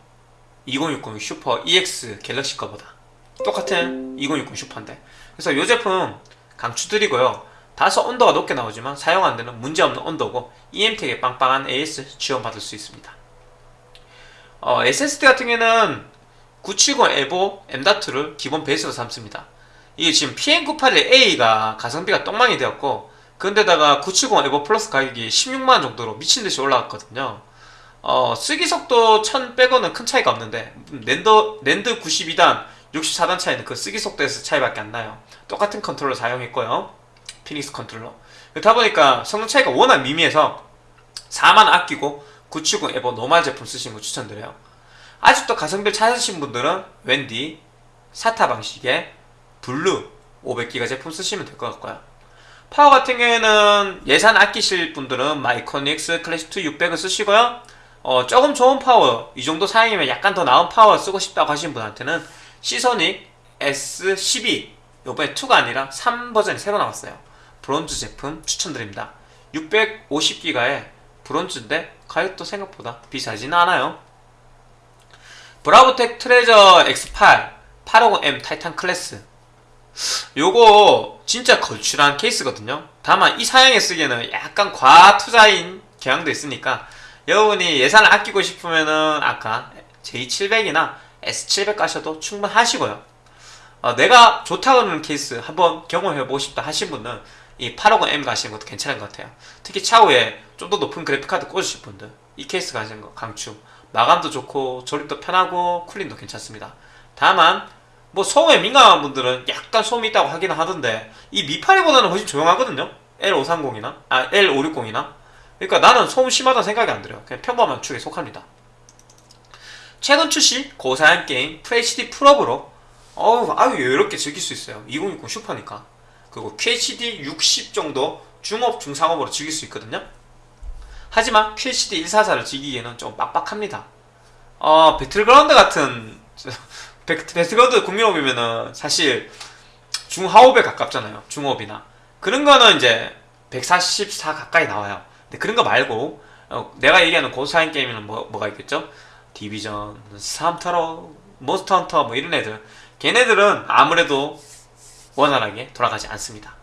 2060 슈퍼 EX 갤럭시 거보다 똑같은 2060 슈퍼인데. 그래서 이 제품 강추드리고요. 다소 온도가 높게 나오지만 사용 안되는 문제없는 온도고 EMTEC에 빵빵한 AS 지원받을 수 있습니다. 어, SSD 같은 경우에는 970 에보 M.2를 기본 베이스로 삼습니다. 이게 지금 PM981A가 가성비가 똥망이 되었고 근데다가 970 EVO Plus 가격이 16만원 정도로 미친듯이 올라갔거든요. 어, 쓰기 속도 1000 빼고는 큰 차이가 없는데 랜더, 랜드 92단 64단 차이는 그 쓰기 속도에서 차이밖에 안 나요. 똑같은 컨트롤러 사용했고요. 피닉스 컨트롤러. 그렇다 보니까 성능 차이가 워낙 미미해서 4만 아끼고 970 EVO normal 제품 쓰시는 거 추천드려요. 아직도 가성비를 찾으신 분들은 WD, SATA 방식의 Blue 500기가 제품 쓰시면 될 것 같고요. 파워 같은 경우에는 예산 아끼실 분들은 Micronics Classic2 600을 쓰시고요. 어, 조금 좋은 파워, 이 정도 사양이면 약간 더 나은 파워 쓰고 싶다고 하시는 분한테는 Seasonic S12 요번에 2가 아니라 3 버전이 새로 나왔어요. Bronze 제품 추천드립니다. 650기가의 Bronze인데 가격도 생각보다 비싸지는 않아요. BRAVOTEC Treasure X8 850M Titan Glass 요거 진짜 걸출한 케이스거든요. 다만 이 사양에 쓰기에는 약간 과투자인 경향도 있으니까 여러분이 예산을 아끼고 싶으면은 아까 J700이나 S700 가셔도 충분하시고요. 어, 내가 좋다고 하는 케이스 한번 경험해보고 싶다 하신 분은 이 850M 가시는 것도 괜찮은 것 같아요. 특히 차후에 좀 더 높은 그래픽카드 꽂으실 분들 이 케이스 가시는 거 강추. 마감도 좋고 조립도 편하고 쿨링도 괜찮습니다. 다만 뭐 소음에 민감한 분들은 약간 소음이 있다고 하긴 하던데 이 미파리보다는 훨씬 조용하거든요. L530이나 아 L560이나 그러니까 나는 소음 심하다는 생각이 안 들어요. 그냥 평범한 축에 속합니다. 최근 출시 고사양 게임 FHD 풀업으로 어우 아유 이렇게 즐길 수 있어요. 2060 슈퍼니까 그리고 QHD 60 정도 중업 중상업으로 즐길 수 있거든요. 하지만 QHD 144를 즐기기에는 좀 빡빡합니다. 어 배틀그라운드 같은 배틀그라운드 국민옵이면은 사실 중하옵에 가깝잖아요. 중옵이나 그런 거는 이제 144 가까이 나와요. 근데 그런 거 말고 어, 내가 얘기하는 고사양 게임에는 뭐, 뭐가 있겠죠? Division, 스탐터러, Monster Hunter 뭐 이런 애들 걔네들은 아무래도 원활하게 돌아가지 않습니다.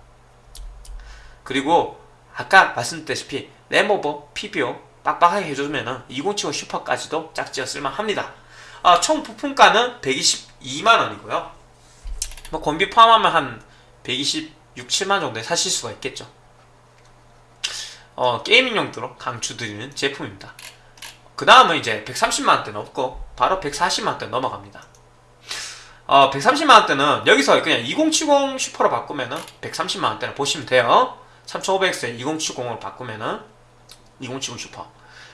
그리고 아까 말씀드렸다시피 램오버, PBO 빡빡하게 해주면 2075 슈퍼까지도 짝지어 쓸만합니다. 아, 총 부품가는 122만원이고요. 뭐 건비 포함하면 한 126, 7만 정도에 사실 수가 있겠죠. 어, 게이밍 용도로 강추드리는 제품입니다. 그 다음은 이제 130만원대는 없고 바로 140만원대 넘어갑니다. 어, 130만원대는 여기서 그냥 2070 슈퍼로 바꾸면은 130만원대를 보시면 돼요. 3500X에 2070으로 바꾸면은 2070 슈퍼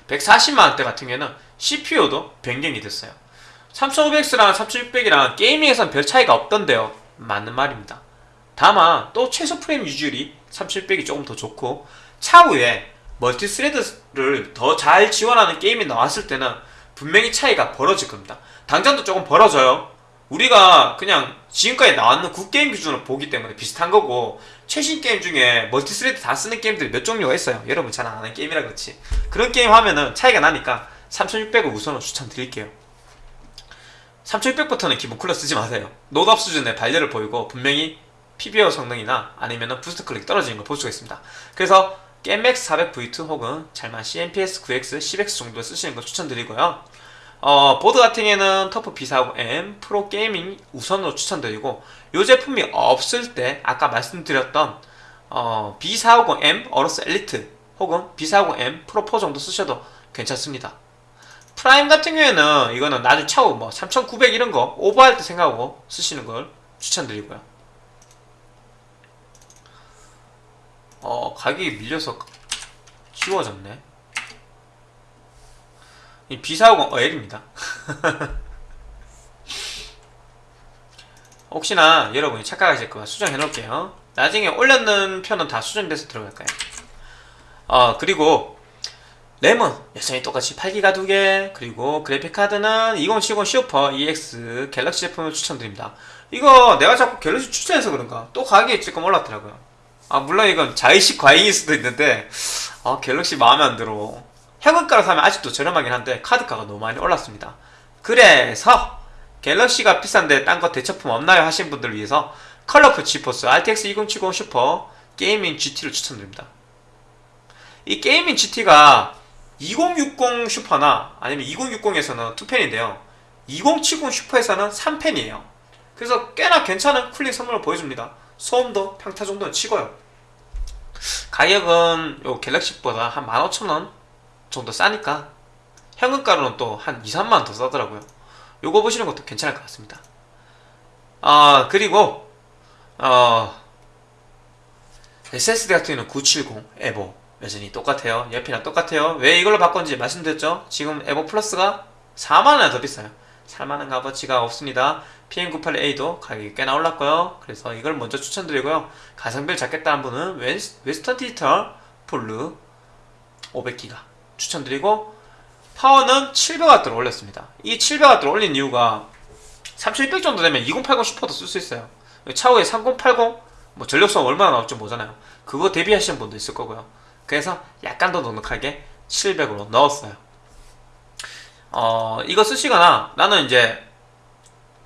140만원대 같은 경우에는 CPU도 변경이 됐어요 3500X랑 3600이랑 gaming에선 별 차이가 없던데요 맞는 말입니다 다만 또 최소 프레임 유지율이 3700이 조금 더 좋고 차후에 multi thread를 더 잘 지원하는 게임이 나왔을 때는 분명히 차이가 벌어질 겁니다. 당장도 조금 벌어져요. 우리가 그냥 지금까지 나왔는 구게임 기준으로 보기 때문에 비슷한 거고 최신 게임 중에 multithread 다 쓰는 게임들이 몇 종류가 있어요. 여러분 잘 안 하는 게임이라 그렇지. 그런 게임 하면은 차이가 나니까 3600을 우선은 추천드릴게요. 3600부터는 기본 cooler 쓰지 마세요. 노답 수준의 발열을 보이고 분명히 PBO 성능이나 아니면은 boost clock 떨어지는 걸 볼 수가 있습니다. 그래서 GAMEMAX 400V2 혹은 잘만 CNPS 9X, 10X 정도를 쓰시는 걸 추천드리고요 어, 보드 같은 경우에는 TUF B450M PRO GAMING 우선으로 추천드리고 이 제품이 없을 때 아까 말씀드렸던 어, B450M AORUS ELITE 혹은 B450M PRO4 정도 쓰셔도 괜찮습니다. PRIME 같은 경우에는 이거는 나중에 차후 뭐 3900 이런 거 오버할 때 생각하고 쓰시는 걸 추천드리고요. 어, 가격이 밀려서 지워졌네. 이 B450 어엘입니다. 혹시나 여러분이 착각하실까봐 수정해 놓을게요. 나중에 올렸는 편은 다 수정돼서 들어갈 거예요. 어, 그리고 램은 여전히 똑같이 8기가 2개 그리고 그래픽카드는 2070 슈퍼 EX 갤럭시 제품을 추천드립니다. 이거 내가 자꾸 갤럭시 추천해서 그런가 또 가격이 조금 올랐더라고요. 아 물론 이건 자의식 과잉일 수도 있는데 아 갤럭시 마음에 안 들어. 현금가로 사면 아직도 저렴하긴 한데 카드가가 너무 많이 올랐습니다. 그래서 갤럭시가 비싼데 딴 거 대체품 없나요? 하신 분들을 위해서 Colorful GeForce RTX 2070 SUPER GAMING GT를 추천드립니다. 이 게이밍 GT가 2060 슈퍼나 아니면 2060에서는 2팬인데요. 2070 SUPER에서는 3팬이에요. 그래서 꽤나 괜찮은 cooling 성능을 보여줍니다. 소음도 평타 정도는 치고요. 가격은 요 갤럭시보다 한 15,000원 정도 싸니까 현금가로는 또 한 2, 3만원 더 싸더라고요. 요거 보시는 것도 괜찮을 것 같습니다. 아, 그리고, 어, SSD 같은 경우는 970 에보 여전히 똑같아요. 옆이랑 똑같아요. 왜 이걸로 바꿨는지 말씀드렸죠? 지금 에보 플러스가 4만원이나 더 비싸요. 살만한 값어치가 없습니다. PM98A도 가격이 꽤나 올랐고요. 그래서 이걸 먼저 추천드리고요. 가성비를 잡겠다는 분은 웨스, Western Digital Blue 500기가 추천드리고 파워는 700W로 올렸습니다. 이 700W로 올린 이유가 3600 정도 되면 2080 SUPER도 쓸 수 있어요. 차후에 3080 뭐 전력성 얼마나 나올지 모르잖아요. 그거 대비하시는 분도 있을 거고요. 그래서 약간 더 넉넉하게 700으로 넣었어요. 어, 이거 쓰시거나 나는 이제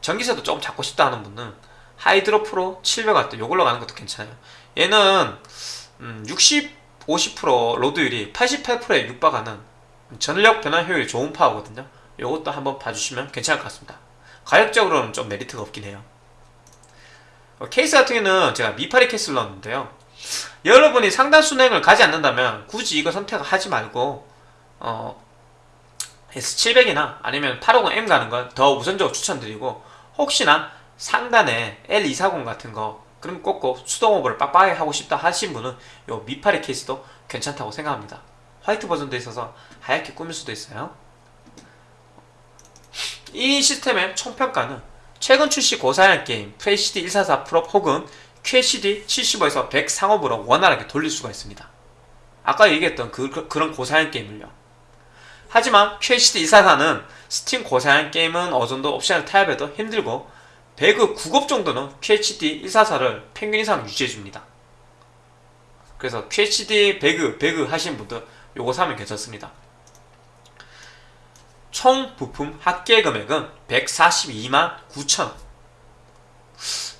전기세도 조금 잡고 싶다 하는 분은 하이드로 프로 700W 요걸로 가는 것도 괜찮아요. 얘는 음, 60, 50% load율이 88%에 육박하는 전력 변환 효율이 좋은 파워거든요. 요것도 한번 봐주시면 괜찮을 것 같습니다. 가격적으로는 좀 메리트가 없긴 해요. 어, 케이스 같은 경우는 제가 미파리 케이스를 넣었는데요. 여러분이 상단 수냉을 가지 않는다면 굳이 이거 선택하지 말고 어, S700이나 아니면 850M 가는 걸더 우선적으로 추천드리고 혹시나 상단에 L240 같은 거 그럼 꼭꼭 수동 오버를 빡빡하게 하고 싶다 하신 분은 요 미파리 케이스도 괜찮다고 생각합니다. 화이트 버전도 있어서 하얗게 꾸밀 수도 있어요. 이 시스템의 총평가는 최근 출시 고사양 게임 FHD 144 프로 혹은 QHD 75에서 100 상업으로 원활하게 돌릴 수가 있습니다. 아까 얘기했던 그, 그, 그런 고사양 게임을요. 하지만 QHD 144는 스팀 고사양 게임은 어느 정도 옵션을 타협해도 힘들고 배그 9급 정도는 QHD 144를 평균 이상 유지해줍니다. 그래서 QHD 배그, 배그 하신 분들 요거 사면 괜찮습니다. 총 부품 합계 금액은 142만 9천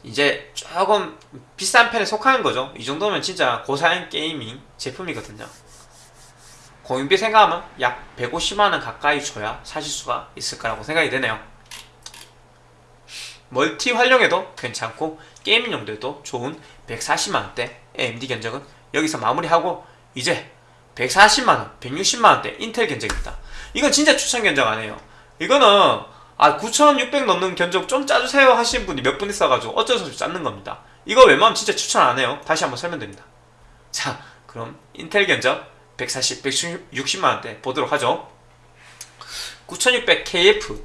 이제 조금 비싼 편에 속하는 거죠. 이 정도면 진짜 고사양 게이밍 제품이거든요. 공임비 생각하면 약 150만원 가까이 줘야 사실 수가 있을 거라고 생각이 되네요. 멀티 활용에도 괜찮고 용도에도 좋은 140만원대 AMD 견적은 여기서 마무리하고 이제 140만원, 160만원대 인텔 견적입니다. 이건 진짜 추천 견적 아니에요. 이거는 아 9600 넣는 견적 좀 짜주세요 하시는 분이 몇 분 있어가지고 어쩔 수 없이 짜는 겁니다. 이거 웬만하면 진짜 추천 안 해요. 다시 한번 설명드립니다. 자 그럼 인텔 견적 140, 160만원대 보도록 하죠. 9600KF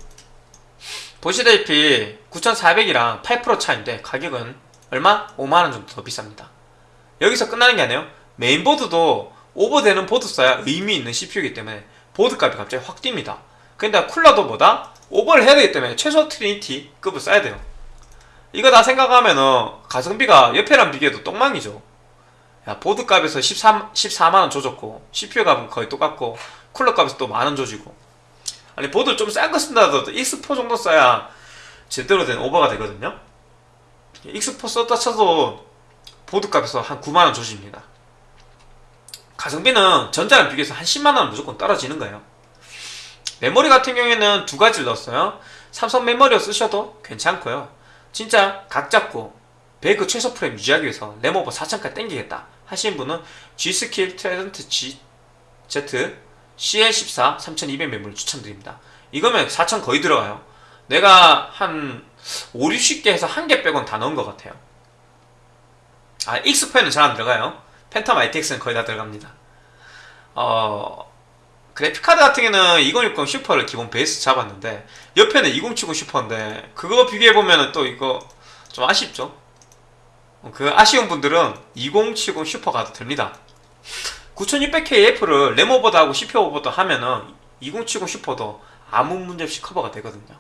보시다시피 9400이랑 8% 차인데 가격은 얼마? 5만원 정도 더 비쌉니다. 여기서 끝나는 게 아니에요. 메인보드도 오버되는 보드 써야 의미 있는 CPU이기 때문에 보드 값이 갑자기 확 뜁니다. 근데 쿨러도 뭐다? 오버를 해야 되기 때문에 최소 트리니티 급을 써야 돼요. 이거 다 생각하면은 가성비가 옆에랑 비교해도 똥망이죠. 야, 보드 값에서 13, 14만원 조졌고, CPU 값은 거의 똑같고, 쿨러 값에서 또 만원 조지고. 아니, 보드를 좀싼 거 쓴다 하더라도 X4 정도 써야 제대로 된 오버가 되거든요. X4 썼다 쳐도 보드 값에서 한 9만원 조집니다. 가성비는 전자랑 비교해서 한 10만원 무조건 떨어지는 거예요. 메모리 같은 경우에는 두 가지를 넣었어요. 삼성 메모리로 쓰셔도 괜찮고요. 진짜 각 잡고 배그 최소 프레임 유지하기 위해서 램오버 4000까지 땡기겠다 하시는 분은 G스킬 트라이던트 Z CL14 3200 메모리 추천드립니다. 이거면 4000 거의 들어가요. 내가 한 5, 60개 해서 한 개 빼곤 다 넣은 것 같아요. 아, 익스포에는 잘 안 들어가요. 팬텀 ITX는 거의 다 들어갑니다. 어, 그래픽카드 같은 경우는 2060 슈퍼를 기본 베이스 잡았는데 옆에는 2070 슈퍼인데 그거 비교해보면 또 이거 좀 아쉽죠? 그 아쉬운 분들은 2070 슈퍼 가도 됩니다. 9600KF를 램 오버도 CPU 오버도 하면은 2070 슈퍼도 아무 문제 없이 커버가 되거든요.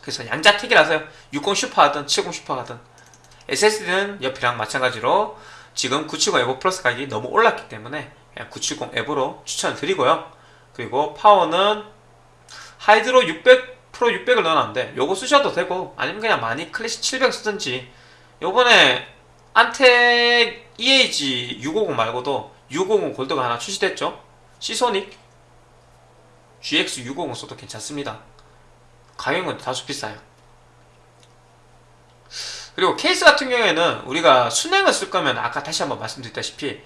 그래서 양자택일하세요. 60 슈퍼 하든 70 슈퍼 하든 SSD는 옆이랑 마찬가지로 지금 970 에버 플러스 가격이 너무 올랐기 때문에 그냥 970 에버로 추천을 드리고요. 그리고 파워는 하이드로 600 프로 600을 넣어놨는데 요거 쓰셔도 되고 아니면 그냥 많이 클래식 700 쓰든지 요번에 안텍 EAG 650 말고도 650 골드가 하나 출시됐죠? 시소닉 GX 650 써도 괜찮습니다. 가격은 다소 비싸요. 그리고 케이스 같은 경우에는 우리가 순행을 쓸 거면 아까 다시 한번 말씀드렸다시피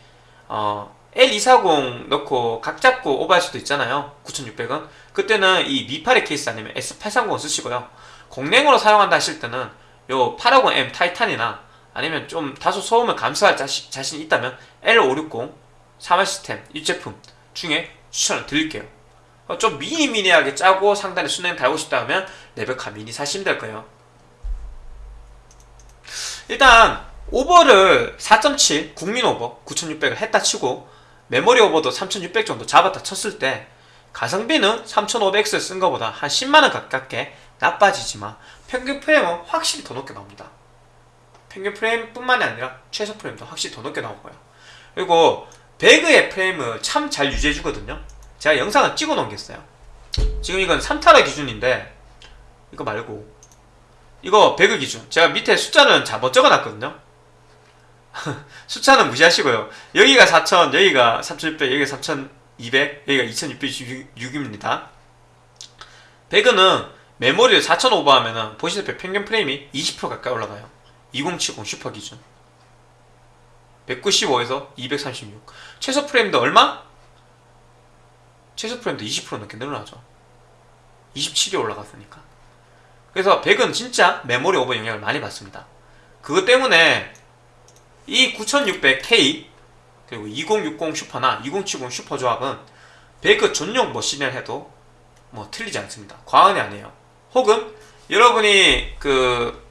어, L240 넣고 각 잡고 오버할 수도 있잖아요. 9600은 그때는 이 미파리 케이스 아니면 S830 쓰시고요. 공랭으로 사용한다 하실 때는 요 850M 타이탄이나 아니면 좀 다소 소음을 감수할 자신, 자신이 있다면 L560 사마 시스템 이 제품 중에 추천을 드릴게요 어, 좀 미니미니하게 짜고 상단에 순행 달고 싶다 하면 레베카 미니 사시면 될 거예요. 일단 오버를 4.7 국민 오버 9600을 했다 치고 메모리 오버도 3600 정도 잡았다 쳤을 때 가성비는 3500X를 쓴 것보다 한 10만원 가깝게 나빠지지만 평균 프레임은 확실히 더 높게 나옵니다. 평균 프레임 뿐만이 아니라 최소 프레임도 확실히 더 높게 나오고요. 그리고 배그의 프레임을 참 잘 유지해주거든요. 제가 영상을 찍어 놓은 게 있어요. 지금 이건 3타라 기준인데 이거 말고 이거 배그 기준 제가 밑에 숫자는 잘못 적어놨거든요. 숫자는 무시하시고요. 여기가 4000, 여기가 3600, 여기가 3200, 여기가 2666입니다. 배그는 메모리를 4000 오버하면은 보시다시피 평균 프레임이 20% 가까이 올라가요. 2070 슈퍼 기준. 195에서 236. 최소 프레임도 얼마? 최소 프레임도 20% 넘게 늘어나죠. 27이 올라갔으니까. 그래서 100은 진짜 메모리 오버 영향을 많이 받습니다. 그것 때문에 이 9600K 그리고 2060 슈퍼나 2070 슈퍼 조합은 100 전용 머신을 해도 뭐 틀리지 않습니다. 과언이 아니에요. 혹은 여러분이 그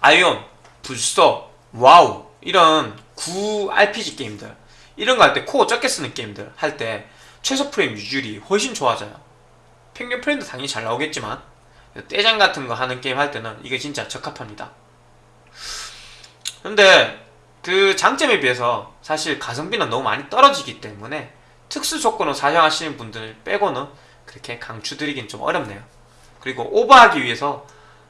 아이온, 블소, 와우 이런 구 RPG 게임들 이런 거 할 때 코어 적게 쓰는 게임들 할 때 최소 프레임 유지율이 훨씬 좋아져요. 평균 프레임도 당연히 잘 나오겠지만 떼쟁 같은 거 하는 게임 할 때는 이게 진짜 적합합니다. 근데 그 장점에 비해서 사실 가성비는 너무 많이 떨어지기 때문에 특수 조건을 사용하시는 분들 빼고는 그렇게 강추드리긴 좀 어렵네요. 그리고 오버하기 위해서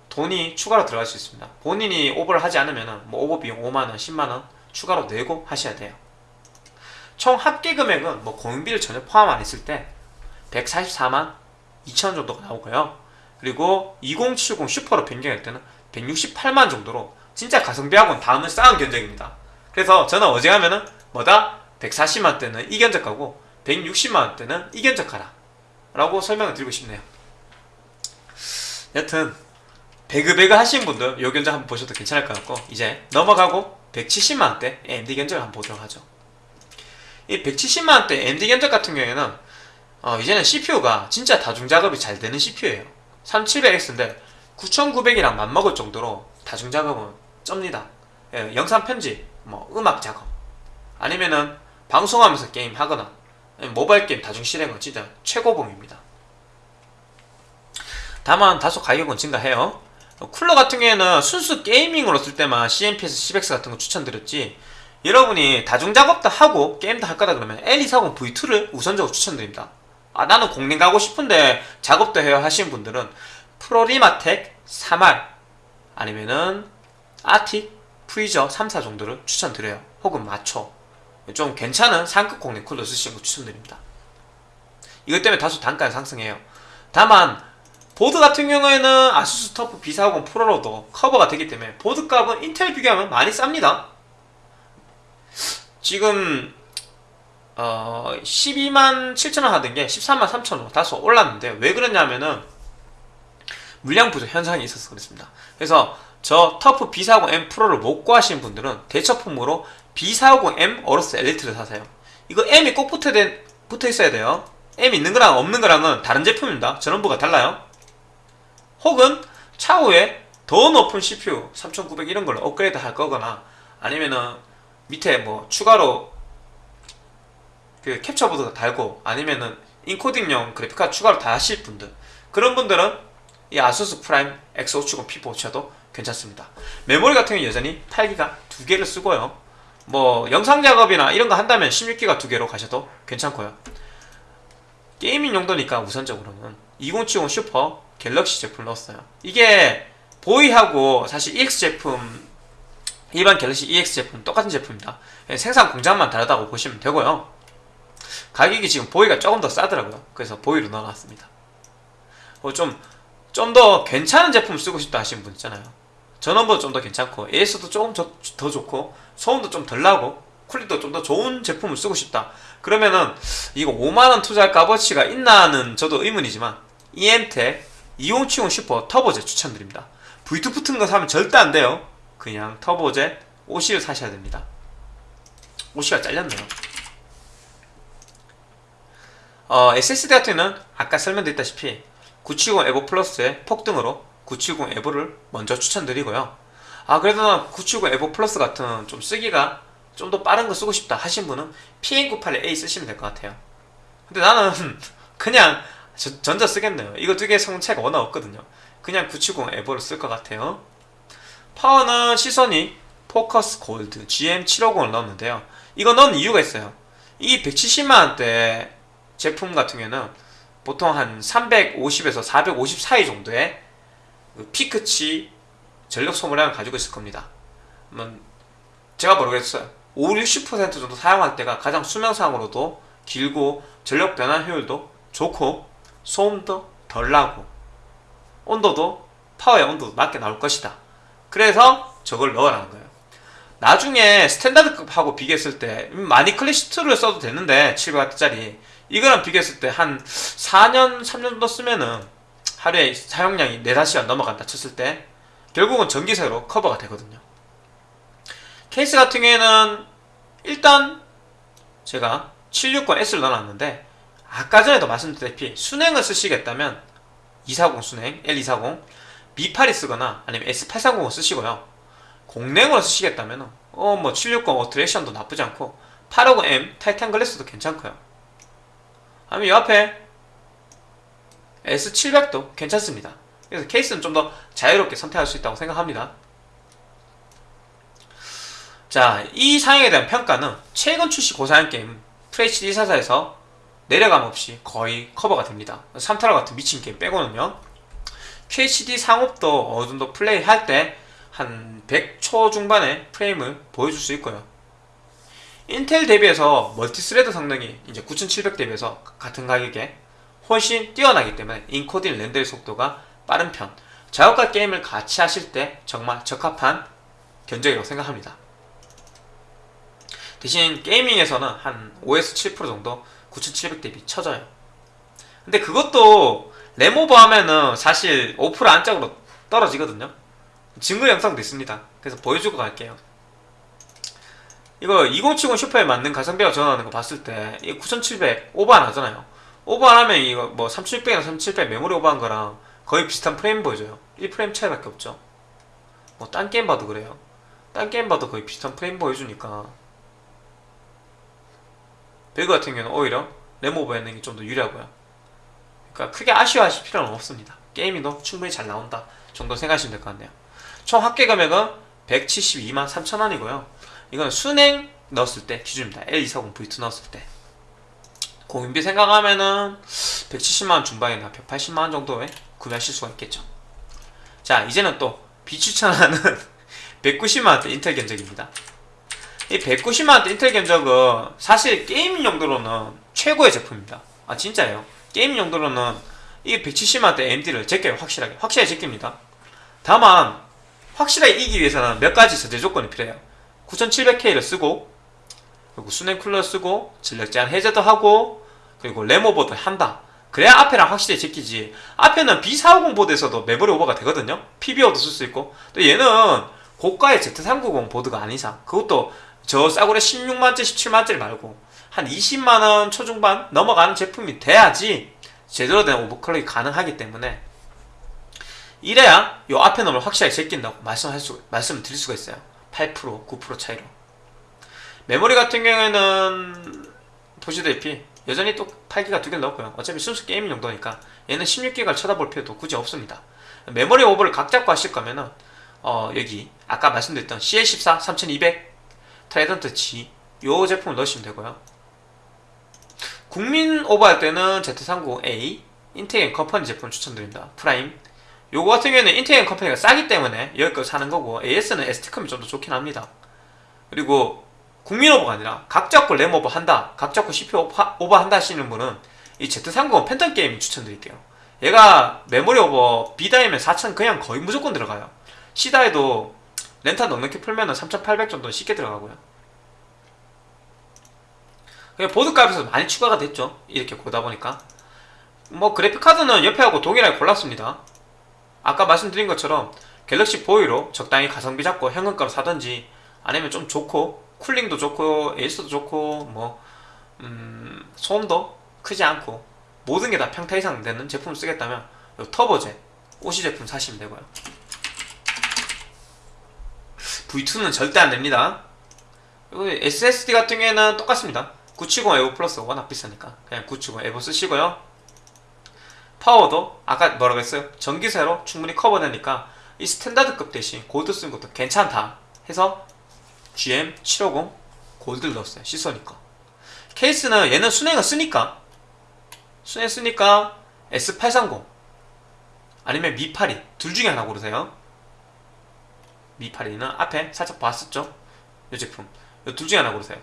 돈이 추가로 들어갈 수 있습니다. 본인이 오버를 하지 않으면 뭐 오버 비용 5만원, 10만원 추가로 내고 하셔야 돼요. 총 합계 금액은 뭐 공인비를 전혀 포함 안 했을 때 144만 2천 정도가 나오고요. 그리고 2070 슈퍼로 변경할 때는 168만 정도로 진짜 가성비하고는 다음을 쌓은 견적입니다. 그래서 저는 어제 하면은 뭐다? 140만 대는 이 견적 가고 160만 대는 이 견적 가라 라고 설명을 드리고 싶네요. 여튼 배그배그 하시는 분들 요 견적 한번 보셔도 괜찮을 것 같고 이제 넘어가고 170만원대 AMD 견적을 한번 보도록 하죠. 이 170만원대 AMD 견적 같은 경우에는 어, 이제는 CPU가 진짜 다중작업이 잘 되는 CPU예요. 3700X인데 9900이랑 맞먹을 정도로 다중작업은 쩝니다. 예, 영상 편집, 뭐 음악 작업 아니면은 방송하면서 게임 하거나 모바일 게임 다중 실행은 진짜 최고봉입니다 다만 다소 가격은 증가해요. 쿨러 같은 경우에는 순수 게이밍으로 쓸 때만 CMPS 10X 같은 거 추천드렸지. 여러분이 다중작업도 하고 게임도 할 거다 그러면 L240 V2를 우선적으로 추천드립니다. 아 나는 공랭 가고 싶은데 작업도 해야 하시는 분들은 프로리마텍 3R 아니면은 아틱 프리저 3사 정도를 추천드려요. 혹은 마초. 좀 괜찮은 상급 공랭 쿨러 쓰시는 거 추천드립니다. 이것 때문에 다소 단가는 상승해요. 다만 보드 같은 경우에는 아수스 터프 B450 프로로도 커버가 되기 때문에 보드 값은 인텔 비교하면 많이 쌉니다. 지금 어 12만 7천원 하던 게 13만 3천원 다소 올랐는데 왜 그러냐면은 물량 부족 현상이 있어서 그렇습니다. 그래서 저 터프 B450M 프로를 못 구하시는 분들은 대처품으로 B450M 어로스 엘리트를 사세요. 이거 M이 꼭 붙어, 붙어 있어야 돼요. M 있는 거랑 없는 거랑은 다른 제품입니다. 전원부가 달라요 혹은 차후에 더 높은 CPU 3900 이런 걸로 업그레이드 할 거거나 아니면은 밑에 뭐 추가로 그 캡처 보드가 달고 아니면은 인코딩용 그래픽카드 추가로 다 하실 분들 그런 분들은 이 아수스 프라임 X570 P4 쳐도 괜찮습니다. 메모리 같은 경우 여전히 8기가 두 개를 쓰고요. 뭐 영상 작업이나 이런 거 한다면 16기가 두 개로 가셔도 괜찮고요. 게이밍 용도니까 우선적으로는 2070 슈퍼 갤럭시 제품을 넣었어요. 이게 보이하고 사실 EX 제품 일반 갤럭시 EX 제품 똑같은 제품입니다 생산 공장만 다르다고 보시면 되고요. 가격이 지금 보이가 조금 더 싸더라고요. 그래서 보이로 넣어놨습니다. 뭐좀좀 더 괜찮은 제품 쓰고 싶다 하시는 분 있잖아요. 전원보다 좀더 괜찮고 AS도 조금 더, 더 좋고 소음도 좀 덜 나고 퀄리티도 좀 더 좋은 제품을 쓰고 싶다. 그러면은 이거 5만원 투자할 값어치가 있나 는 저도 의문이지만 EM텍 2070 슈퍼 터보젯 추천드립니다 V2 붙은 거 사면 절대 안 돼요 그냥 터보젯 OC를 사셔야 됩니다 OC가 잘렸네요 어, SSD 같은 경우는 아까 설명드렸다시피 970 에보 플러스의 폭등으로 970 에보를 먼저 추천드리고요. 아 그래도 난970 에보 플러스 같은 좀 쓰기가 좀 더 빠른 거 쓰고 싶다 하신 분은 PN98A 쓰시면 될 것 같아요. 근데 나는 그냥 저- 전자 쓰겠네요. 이거 두 개 성차가 워낙 없거든요. 그냥 970 에보를 쓸 것 같아요. 파워는 시선이 포커스 골드 GM750을 넣었는데요. 이거 넣은 이유가 있어요. 이 170만원대 제품 같은 경우에는 보통 한 350에서 450 사이 정도의 그 피크치 전력 소모량을 가지고 있을 겁니다. 음, 제가 모르겠어요. 5, 60% 정도 사용할 때가 가장 수명상으로도 길고 전력 변환 효율도 좋고 소음도 덜 나고 온도도 파워의 온도도 낮게 나올 것이다. 그래서 저걸 넣으라는 거예요. 나중에 스탠다드급하고 비교했을 때 음, 많이 클래식2를 써도 되는데 700W짜리 이거랑 비교했을 때 한 4년, 3년 정도 쓰면은 하루에 사용량이 4, 5시간 넘어간다 쳤을 때 결국은 전기세로 커버가 되거든요. 케이스 같은 경우에는 일단 제가 760S를 넣어놨는데 아까 전에도 말씀드렸다시피 순행을 쓰시겠다면 240 순행, L240 B8이 쓰거나 아니면 S830을 쓰시고요. 공랭으로 쓰시겠다면 어 뭐 760 어트랙션도 나쁘지 않고 850M 타이탄 글래스도 괜찮고요. 아니면 이 앞에 S700도 괜찮습니다. 그래서 케이스는 좀 더 자유롭게 선택할 수 있다고 생각합니다. 자, 이 사양에 대한 평가는 최근 출시 고사양 게임 FHD 144에서 내려감 없이 거의 커버가 됩니다. 3타라 같은 미친 게임 빼고는요. QHD 상옵도 어느 정도 플레이할 때 한 100초 중반의 프레임을 보여줄 수 있고요. 인텔 대비해서 multi-thread 성능이 이제 9700 대비해서 같은 가격에 훨씬 뛰어나기 때문에 인코딩 rendering 속도가 빠른 편. 작업과 게임을 같이 하실 때 정말 적합한 견적이라고 생각합니다. 대신 게이밍에서는 한 5에서 7% 정도 9700 대비 쳐져요. 근데 그것도 램오버 하면은 사실 5% 안짝으로 떨어지거든요. 증거 영상도 있습니다. 그래서 보여주고 갈게요. 이거 2070 슈퍼에 맞는 가성비가 전환하는 거 봤을 때 이거 9700 오버 안 하잖아요. 오버 안 하면 이거 뭐 3600이나 3700 메모리 오버한 거랑 거의 비슷한 프레임 보여줘요. 1프레임 차이밖에 없죠. 뭐 딴 게임 봐도 그래요. 딴 게임 봐도 거의 비슷한 프레임 보여주니까 배그 같은 경우는 오히려 램 오버하는 게 좀 더 유리하고요. 그러니까 크게 아쉬워하실 필요는 없습니다. gaming도 충분히 잘 나온다 정도 생각하시면 될 것 같네요. 총 합계 금액은 172만 3천원이고요. 이건 수냉 넣었을 때 기준입니다. L240 V2 넣었을 때. 공임비 생각하면은 170만원 중반이나 180만원 정도에 구매하실 수가 있겠죠. 자, 이제는 또 비추천하는 190만원대 인텔 견적입니다. 이 190만원대 인텔 견적은 사실 gaming 용도로는 최고의 제품입니다. 아, 진짜예요. gaming 용도로는 이 170만원대 AMD를 제껴요, 확실하게. 확실하게 제낍니다. 다만, 확실하게 이기기 위해서는 몇 가지 전제 조건이 필요해요. 9700K를 쓰고, 그리고 순행 쿨러 쓰고, 전력 제한 해제도 하고, 그리고 램오버도 한다. 그래야 앞에랑 확실히 제끼지. 앞에는 B450 보드에서도 메모리 오버가 되거든요. PBO도 쓸 수 있고. 또 얘는 고가의 Z390 보드가 아닌 이상, 그것도 저 싸구려 16만짜리, 17만짜리 말고, 한 20만원 초중반 넘어가는 제품이 돼야지 제대로 된 오버클럭이 가능하기 때문에 이래야 요 앞에 놈을 확실하게 제낀다고 말씀할 수, 말씀을 드릴 수가 있어요. 8%, 9% 차이로. 메모리 같은 경우에는 보시다시피 여전히 또 8기가 두 개를 넣었고요. 어차피 순수 게임 용도니까 얘는 16기가를 쳐다볼 필요도 굳이 없습니다. 메모리 오버를 각 잡고 하실 거면은 어, 여기 아까 말씀드렸던 CL14 3200 Trident Z 요 제품을 넣으시면 되고요. 국민 오버할 때는 Z390-A 인텔 컴퍼니 제품 추천드립니다. Prime 요거 같은 경우에는 인텔 컴퍼니가 싸기 때문에 여기 거 사는 거고 AS는 ST컴이 좀 더 좋긴 합니다. 그리고 국민 오버가 아니라 각 잡고 램 오버 한다, 각 잡고 CPU 오버, 한다 하시는 분은 이 Z390 Phantom Gaming 추천드릴게요. 얘가 메모리 오버 B die면 4000 그냥 거의 무조건 들어가요. C die여도 램타 넉넉히 풀면은 3800 정도 는 쉽게 들어가고요. 그냥 보드 값에서 많이 추가가 됐죠. 이렇게 보다 보니까. 뭐 그래픽 카드는 옆에 하고 동일하게 골랐습니다. 아까 말씀드린 것처럼 갤럭시 V2로 적당히 가성비 잡고 현금가로 사든지 아니면 좀 좋고 cooling도 좋고 AS도 좋고 뭐 음, 소음도 크지 않고 모든 게 다 평타 이상 되는 제품을 쓰겠다면 요 Turbo Jet OC 제품 사시면 되고요 V2는 절대 안 됩니다. 그리고 SSD 같은 경우에는 똑같습니다. 970 EVO Plus 워낙 비싸니까 그냥 970 EVO 쓰시고요. 파워도 아까 뭐라고 했어요? 전기세로 충분히 커버되니까 이 standard급 대신 골드 쓰는 것도 괜찮다 해서 GM750 gold를 넣었어요. 시소닉이니까. 케이스는 얘는 수냉을 쓰니까. 수냉 쓰니까 S830 아니면 미8이 둘 중에 하나 고르세요 미8이는 앞에 살짝 봤었죠? 이 제품. 이 둘 중에 하나 고르세요.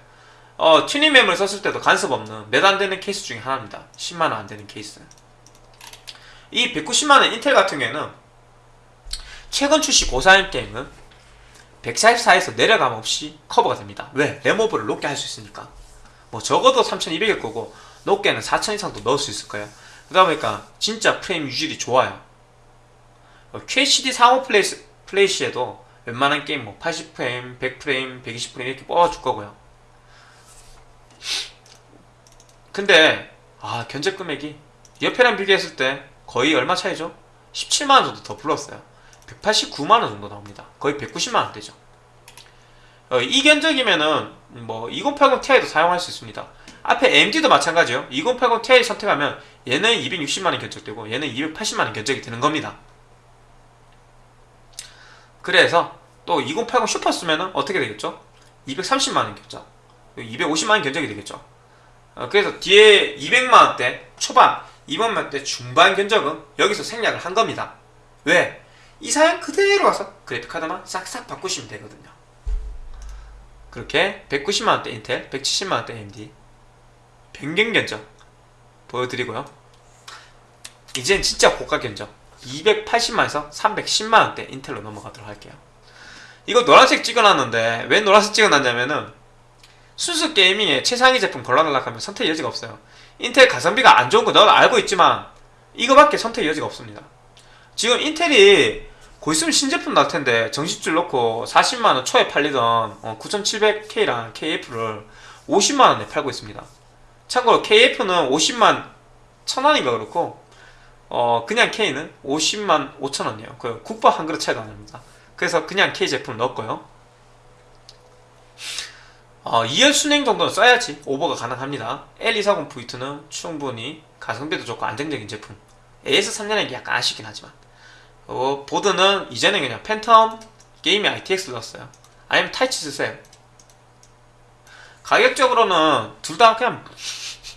어, 튜닝 메모리 썼을 때도 간섭 없는 몇 안 되는 케이스 중에 하나입니다. 10만원 안 되는 케이스. 이 190만원 인텔 같은 경우에는 최근 출시 고사양 게임은 144에서 내려감 없이 커버가 됩니다. 왜? 램오버를 높게 할 수 있으니까. 뭐 적어도 3200일 거고 높게는 4000 이상도 넣을 수 있을 거예요. 그러다 보니까 진짜 프레임 유지력이 좋아요. 어, QHD 상옵 플레이스, 플레이시에도 웬만한 게임 뭐 80프레임, 100프레임, 120프레임 이렇게 뽑아줄 거고요. 근데 아 견적 금액이 옆에랑 비교했을 때 거의 얼마 차이죠? 17만원 정도 더 불렀어요. 189만원 정도 나옵니다. 거의 190만원 되죠. 어, 이 견적이면은 뭐 2080 Ti도 사용할 수 있습니다. 앞에 AMD도 마찬가지요. 2080 Ti 선택하면 얘는 260만원 견적되고 얘는 280만원 견적이 되는 겁니다 그래서 또 2080 슈퍼 쓰면은 어떻게 되겠죠? 230만원 견적 250만원 견적이 되겠죠. 어, 그래서 뒤에 200만원대 초반 200만원대 중반 견적은 여기서 생략을 한 겁니다. 왜? 이 사양 그대로 와서 그래픽카드만 싹싹 바꾸시면 되거든요. 그렇게 190만원대 인텔 170만원대 AMD 변경 견적 보여드리고요. 이젠 진짜 고가 견적 280만에서 310만원대 인텔로 넘어가도록 할게요. 이거 노란색 찍어놨는데 왜 노란색 찍어놨냐면은 순수 게이밍에 최상위 제품 골라달라 하면 선택 여지가 없어요. 인텔 가성비가 안 좋은 거 너도 알고 있지만 이거밖에 선택 여지가 없습니다. 지금 인텔이 곧 있으면 신제품 나올 텐데 정식줄 넣고 40만원 초에 팔리던 9700K랑 KF를 50만원에 팔고 있습니다. 참고로 KF는 50만 1000원인가 그렇고 어 그냥 K는 50만 5천원이에요. 그 국밥 한 그릇 차이도 안 납니다. 그래서 그냥 K 제품 넣었고요. 어, 2열 순행 정도는 써야지 오버가 가능합니다. L240V2는 충분히 가성비도 좋고 안정적인 제품. AS 3년인 게 약간 아쉽긴 하지만. 어, 보드는 이제는 그냥 Phantom Gaming ITX 넣었어요. 아니면 Taichi 쓰세요 가격적으로는 둘 다 그냥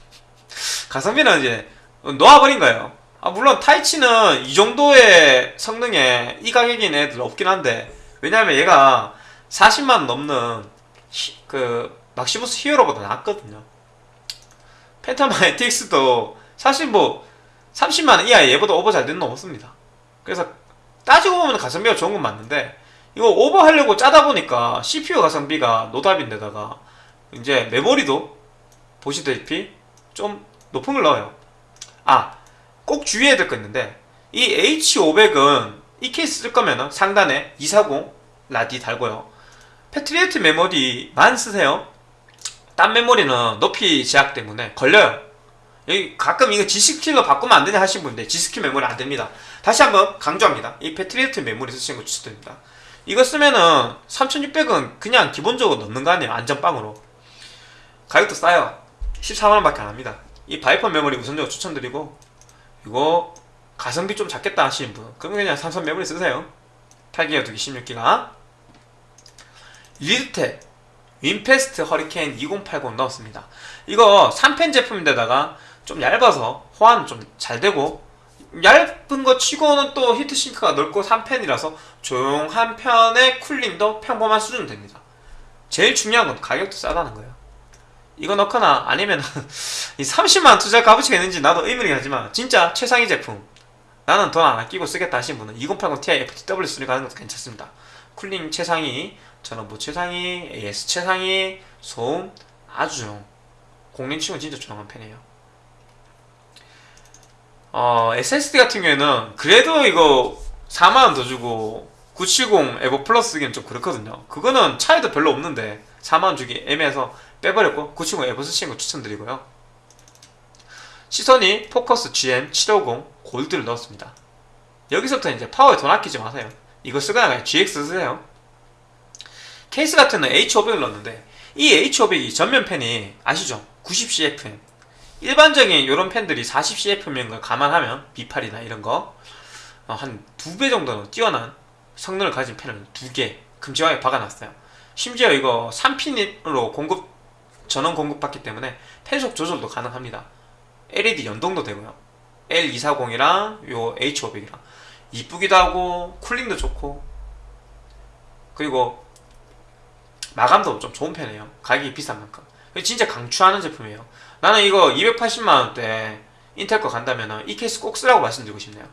가성비는 이제 놓아버린 거예요 아 물론 Taichi는 이 정도의 성능에 이 가격인 애들 없긴 한데 왜냐면 얘가 40만 넘는 히, 그 Maximus Hero보다 낫거든요. Phantom ITX도 사실 뭐 30만원 이하에 얘보다 오버 잘 되는 놈 없습니다. 그래서 따지고 보면 가성비가 좋은 건 맞는데 이거 오버 하려고 짜다 보니까 CPU 가성비가 노답인데다가 이제 메모리도 보시다시피 좀 높은 걸 넣어요. 아 꼭 주의해야 될 거 있는데 이 H500은 이 케이스 쓸 거면 상단에 240 라디 달고요. Patriot 메모리만 쓰세요. 딴 메모리는 높이 제약 때문에 걸려요. 여기 가끔 이거 G.Skill로 바꾸면 안 되냐 하신 분인데 G.Skill 메모리 안 됩니다. 다시 한번 강조합니다. 이 Patriot 메모리 쓰시는 거 추천드립니다. 이거 쓰면은 3600은 그냥 기본적으로 넣는 거 아니에요? 안전빵으로. 가격도 싸요. 14만원 밖에 안 합니다. 이 Viper 메모리 우선적으로 추천드리고 이거 가성비 좀 잡겠다 하시는 분. 그러면 그냥 삼성 메모리 쓰세요. 8기가 2기 16기가. Leadtek WinFast Hurricane 2080 넣었습니다. 이거 3팬 제품인데다가 좀 얇아서 호환 좀 잘 되고 얇은 거 치고는 또 heatsink가 넓고 3팬이라서 조용한 편에 cooling도 평범한 수준 됩니다. 제일 중요한 건 가격도 싸다는 거예요 이거 넣거나 아니면 이 30만 투자 값어치가 있는지 나도 의문이긴 하지만 진짜 최상위 제품 나는 돈 안 아끼고 쓰겠다 하신 분은 2080 Ti FTW3 가는 것도 괜찮습니다. cooling 최상위 전원부 최상위 AS 최상위 소음 아주 조용 공랭 치고는 진짜 조용한 편이에요. 어 SSD 같은 경우에는 그래도 이거 4만원 더 주고 970 EVO Plus 쓰기는 좀 그렇거든요. 그거는 차이도 별로 없는데 4만원 주기 애매해서 빼버렸고 970 EVO 쓰시는 거 추천드리고요 시소닉 Focus GM750 Gold를 넣었습니다. 여기서부터 이제 파워에 돈 아끼지 마세요. 이거 쓰거나 그냥 GX 쓰세요. 케이스 같은 는 H500을 넣었는데 이 H500이 전면 팬이 아시죠? 90CFM 일반적인 이런 팬들이 40CFM인 걸 감안하면 B8이나 이런 거 어, 한두 배 정도는 뛰어난 성능을 가진 팬을 두 개 금지하게 박아놨어요. 심지어 이거 3핀으로 공급 전원 공급받기 때문에 팬속 조절도 가능합니다. LED 연동도 되고요. L240이랑 요 H500이랑 이쁘기도 하고 쿨링도 좋고 그리고 마감도 좀 좋은 편이에요. 가격이 비싼 만큼. 진짜 강추하는 제품이에요. 나는 이거 280만원대 인텔 거 간다면 이 케이스 꼭 쓰라고 말씀드리고 싶네요.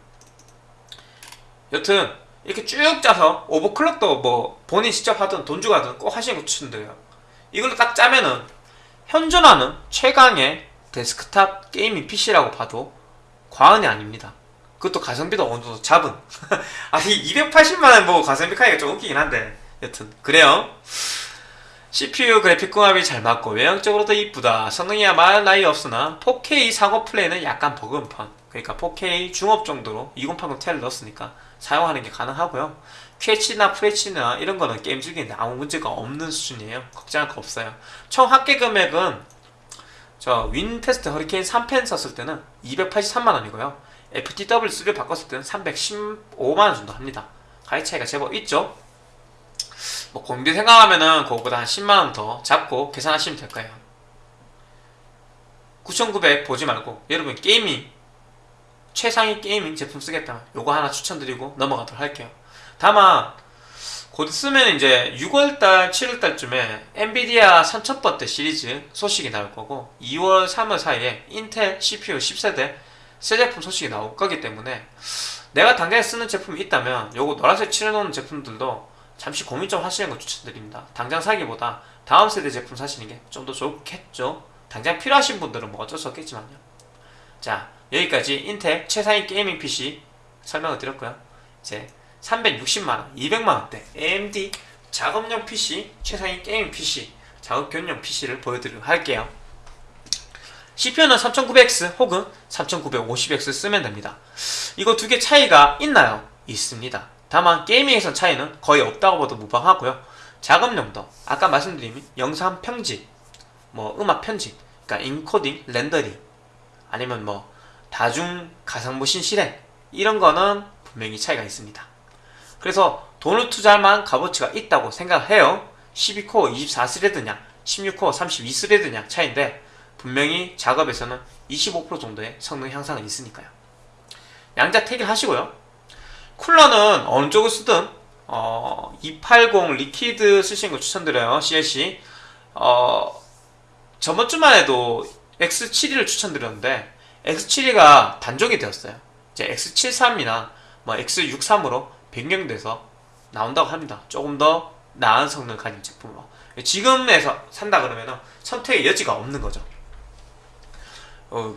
여튼 이렇게 쭉 짜서 오버클럭도 뭐 본인 직접 하든 돈 주고 하든 꼭 하시는 거 추천드려요. 이걸로 딱 짜면은 현존하는 최강의 데스크탑 gaming PC라고 봐도 과언이 아닙니다. 그것도 가성비도 어느 정도 잡은. 아니 280만원 뭐 가성비 하기가 좀 웃기긴 한데 여튼 그래요. CPU 그래픽 궁합이 잘 맞고 외형적으로도 이쁘다. 성능이야 말 나위 없으나 4K 상옵 플레이는 약간 버거운 편. 그러니까 4K 중옵 정도로 2080 Ti를 넣었으니까 사용하는 게 가능하고요. QHD나 FHD나 이런 거는 게임 즐기는데 아무 문제가 없는 수준이에요. 걱정할 거 없어요. 총 합계 금액은 저 윈테스트 허리케인 3팬 썼을 때는 283만원이고요. FTW3를 바꿨을 때는 315만원 정도 합니다. 가격 차이가 제법 있죠? 뭐 공비 생각하면은 그거보다 한 10만원 더 잡고 계산하시면 될 거예요. 9900 보지 말고 여러분 gaming 최상위 게이밍 제품 쓰겠다 요거 하나 추천드리고 넘어가도록 할게요. 다만 곧 있으면 이제 6월달, 7월달쯤에 엔비디아 3000번대 시리즈 소식이 나올 거고 2월, 3월 사이에 인텔 CPU 10세대 새 제품 소식이 나올 거기 때문에 내가 당장에 쓰는 제품이 있다면 요거 노란색 칠해놓은 제품들도 잠시 고민 좀 하시는 거 추천드립니다. 당장 사기보다 다음 세대 제품 사시는 게 좀 더 좋겠죠. 당장 필요하신 분들은 뭐 어쩔 수 없겠지만요. 자 여기까지 인텔 최상위 gaming PC 설명을 드렸고요. 이제 360만원, 200만원대 AMD 작업용 PC, 최상위 gaming PC, 작업 겸용 PC를 보여드리도록 할게요. CPU는 3900X 혹은 3950X 쓰면 됩니다. 이거 두 개 차이가 있나요? 있습니다. 다만 gaming에선 차이는 거의 없다고 봐도 무방하고요. 작업용도 아까 말씀드린 영상 편집, 뭐 음악 편집, 그러니까 인코딩, 렌더링 아니면 뭐 다중 가상모신 실행 이런 거는 분명히 차이가 있습니다. 그래서 돈을 투자할 만한 값어치가 있다고 생각해요. 12코어 24스레드냐 16코어 32스레드냐 차이인데 분명히 작업에서는 25% 정도의 성능 향상은 있으니까요. 양자 택일 하시고요. 쿨러는 어느 쪽을 쓰든 어, 280 liquid 쓰시는 거 추천드려요. CLC 어, 저번 주만 해도 X72를 추천드렸는데 X72가 단종이 되었어요. 이제 X73이나 뭐 X63으로 변경돼서 나온다고 합니다. 조금 더 나은 성능을 가진 제품으로. 지금에서 산다 그러면 선택의 여지가 없는 거죠. 어,